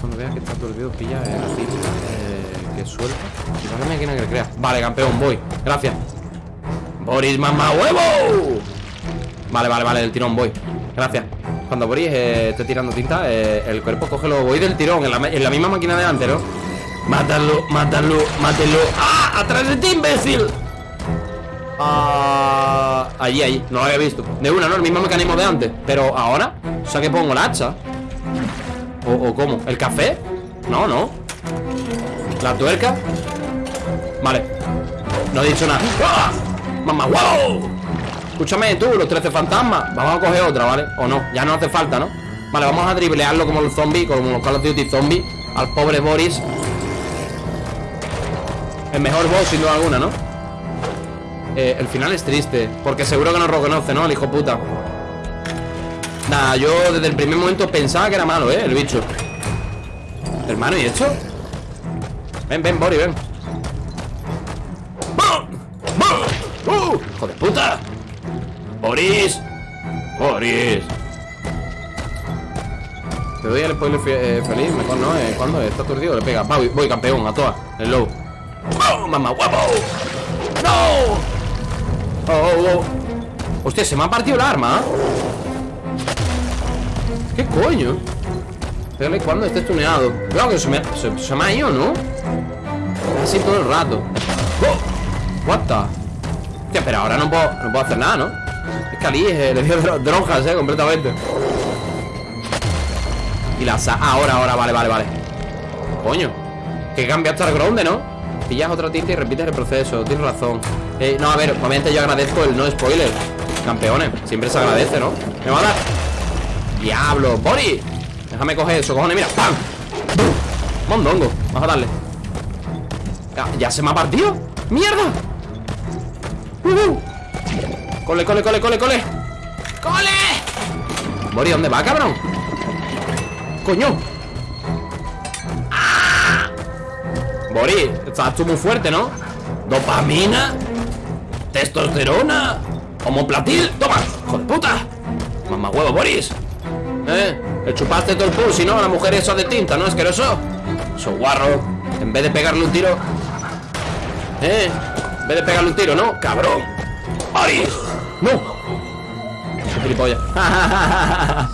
Cuando veas que está olvido pilla el eh, que suelta. Y vale, máquina que crea. Vale, campeón, voy. Gracias. Boris, mamá huevo. Vale, vale, vale, del tirón voy. Gracias. Cuando Boris eh, esté tirando tinta, eh, el cuerpo coge lo voy del tirón, en la, en la misma máquina de antes, ¿no? Mátalo, mátalo, mátelo. ¡Ah! ¡Atrás de ti, imbécil! Ah, allí, allí, no lo había visto De una, ¿no? El mismo mecanismo de antes Pero ahora, o sea que pongo la hacha ¿O, o cómo? ¿El café? No, no La tuerca Vale No he dicho nada ¡Ah! ¡Mamá, wow! Escúchame tú, los 13 fantasmas Vamos a coger otra, ¿vale? O no, ya no hace falta, ¿no? Vale, vamos a driblearlo como los zombies Como los Call of Duty zombies Al pobre Boris El mejor boss, sin duda alguna, ¿no? Eh, el final es triste Porque seguro que no reconoce, ¿no? El hijo puta Nada, yo desde el primer momento pensaba que era malo, ¿eh? El bicho Hermano, ¿y esto? Ven, ven, Bori, ven ¡Uh! ¡Hijo de puta! ¡Boris! ¡Boris! Te doy el spoiler eh, feliz, mejor no, eh, cuando está aturdido le pega. Voy, voy campeón, a todas, el low. ¡Oh, mamá guapo! ¡No! Oh, oh. Hostia, se me ha partido el arma. ¿Qué coño? Pégale cuando esté tuneado. Claro que se me, se, me ha ido, ¿no? Así todo el rato. ¡Oh! What? Hostia, pero ahora no puedo, no puedo hacer nada, ¿no? Es que Ali eh, le dio drogas, eh, completamente. Y la sa... ahora, ahora, vale, vale, vale Coño Que cambia hasta el gronde, ¿no? Pillas otra tinta y repites el proceso Tienes razón eh, No, a ver, obviamente yo agradezco el no spoiler Campeones Siempre se agradece, ¿no? Me va a dar Diablo Bori Déjame coger eso, cojones Mira ¡Pam! Mondongo Vamos a darle ¿Ya, se me ha partido? ¡Mierda! Cole, cole, cole, cole, cole ¡Cole! Bori, ¿dónde va, cabrón? coño Boris, estás tú muy fuerte, ¿no? Dopamina Testosterona Homoplatil, toma, hijo de puta Mamá huevo, Boris ¿Eh? Le chupaste todo el pulso y no, la mujer esa de tinta, ¿no? Asqueroso Eso guarro En vez de pegarle un tiro ¿Eh? En vez de pegarle un tiro, ¿no? Cabrón Boris No Qué gilipollas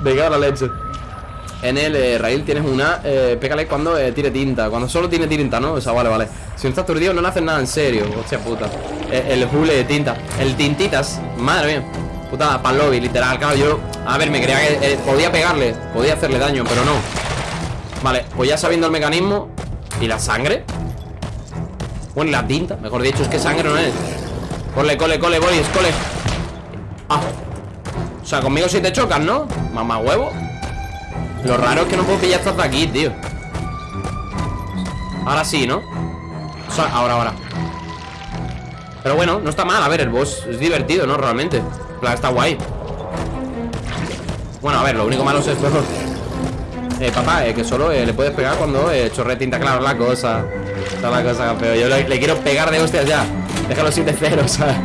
Venga, la leche en el eh, rail tienes una eh, Pégale cuando eh, tire tinta Cuando solo tiene tinta, ¿no? O sea, vale, vale. Si no estás aturdido no le hacen nada en serio Hostia puta. Eh, El hule de tinta El tintitas Madre mía. Puta, pan lobby, literal Claro, yo A ver, me creía que eh, podía pegarle Podía hacerle daño, pero no. Vale, pues ya sabiendo el mecanismo ¿Y la sangre? Bueno, la tinta Mejor dicho, es que sangre no es. Cole, cole, cole, boys, cole. Ah. O sea, conmigo si te chocan, ¿no? Mamá huevo lo raro es que no puedo pillar estas de aquí, tío. Ahora sí, ¿no? O sea, ahora, ahora. Pero bueno, no está mal. A ver, el boss es divertido, ¿no? Realmente. Está guay. Bueno, a ver, lo único malo es esto Eh, papá, eh, que solo eh, le puedes pegar cuando eh, chorre tinta Claro, la cosa. Está la cosa, campeón Yo le, quiero pegar de hostias ya. Déjalo 7-0, ¿sabes?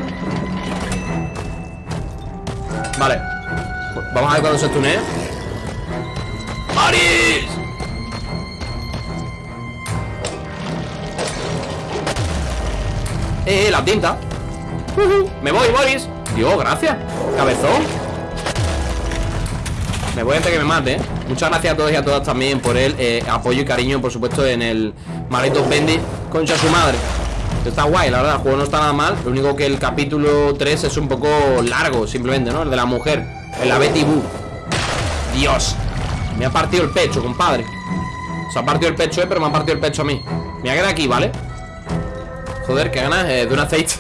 Vale. Vamos a ver cuando se tunea ¡Boris! Eh, la tinta. Me voy, Boris. Dios, gracias. Cabezón. Me voy antes que me mate. ¿eh? Muchas gracias a todos y a todas también por el eh, apoyo y cariño, por supuesto, en el Maldito Bendy Concha su madre. Está guay, la verdad, el juego no está nada mal. Lo único que el capítulo 3 es un poco largo, simplemente, ¿no? El de la mujer El la Betty Boo. Dios me ha partido el pecho, compadre Se ha partido el pecho, eh, pero me ha partido el pecho a mí Me voy a aquí, ¿vale? Joder, qué ganas eh, de un aceite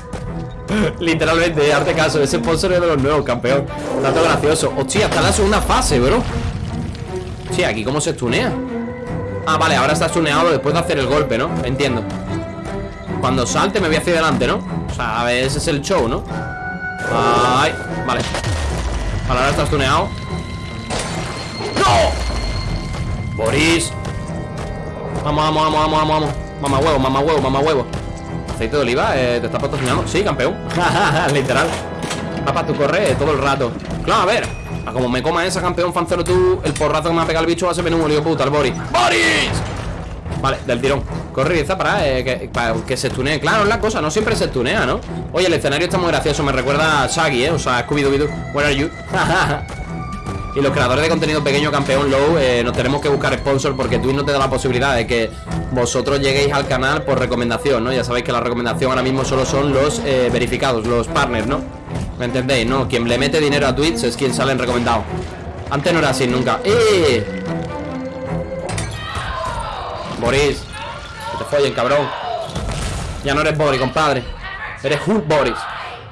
Literalmente, eh, arte caso Ese sponsor es de los nuevos, campeón Tanto gracioso Hostia, está la segunda fase, bro Sí, aquí cómo se estunea Ah, vale, ahora está estuneado después de hacer el golpe, ¿no? Entiendo Cuando salte me voy hacia adelante, ¿no? O sea, a ver, ese es el show, ¿no? Ay, vale Vale, ahora está estuneado ¡No! Boris Vamos, vamos, vamos, vamos, vamos Mamá huevo, mamá huevo, mamá huevo Aceite de oliva, eh, ¿te estás patrocinando? Sí, campeón Literal Papá, tú corres todo el rato Claro, a ver a Como me coma esa campeón fancero tú El porrazo que me ha pegado el bicho va a ser menudo, lío puta, el Boris ¡Boris! Vale, del tirón Corre para, eh, que, para que se tunee Claro, es la cosa, no siempre se tunea, ¿no? Oye, el escenario está muy gracioso Me recuerda a Shaggy, ¿eh? O sea, Scooby-Doo Where are you? Y los creadores de contenido pequeño campeón low eh, Nos tenemos que buscar sponsor porque Twitch no te da la posibilidad De que vosotros lleguéis al canal por recomendación, ¿no? Ya sabéis que la recomendación ahora mismo solo son los eh, verificados Los partners, ¿no? ¿Me entendéis? No, quien le mete dinero a Twitch es quien sale en recomendado Antes no era así, nunca ¡Eh! Boris Que te follen, cabrón Ya no eres Boris, compadre Eres Hulk Boris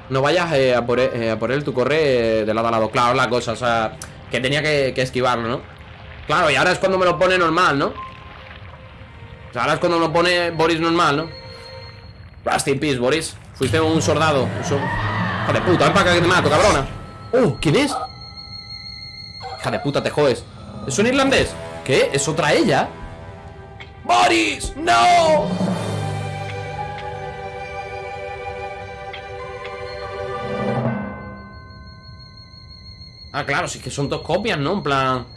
no vayas eh, a, por, a por él tu corre de lado a lado Claro, la cosa, o sea que tenía que, esquivarlo, ¿no? Claro, y ahora es cuando me lo pone normal, ¿no? O sea, ahora es cuando me lo pone Boris normal, ¿no? Rust in peace, Boris Fuiste un soldado Hija de puta, ven para acá que te mato, cabrona ¡Oh! ¿Quién es? Hija de puta, te jodes ¿Es un irlandés? ¿Qué? ¿Es otra ella? ¡Boris! ¡No! Ah, claro, si es que son dos copias, ¿no? En plan...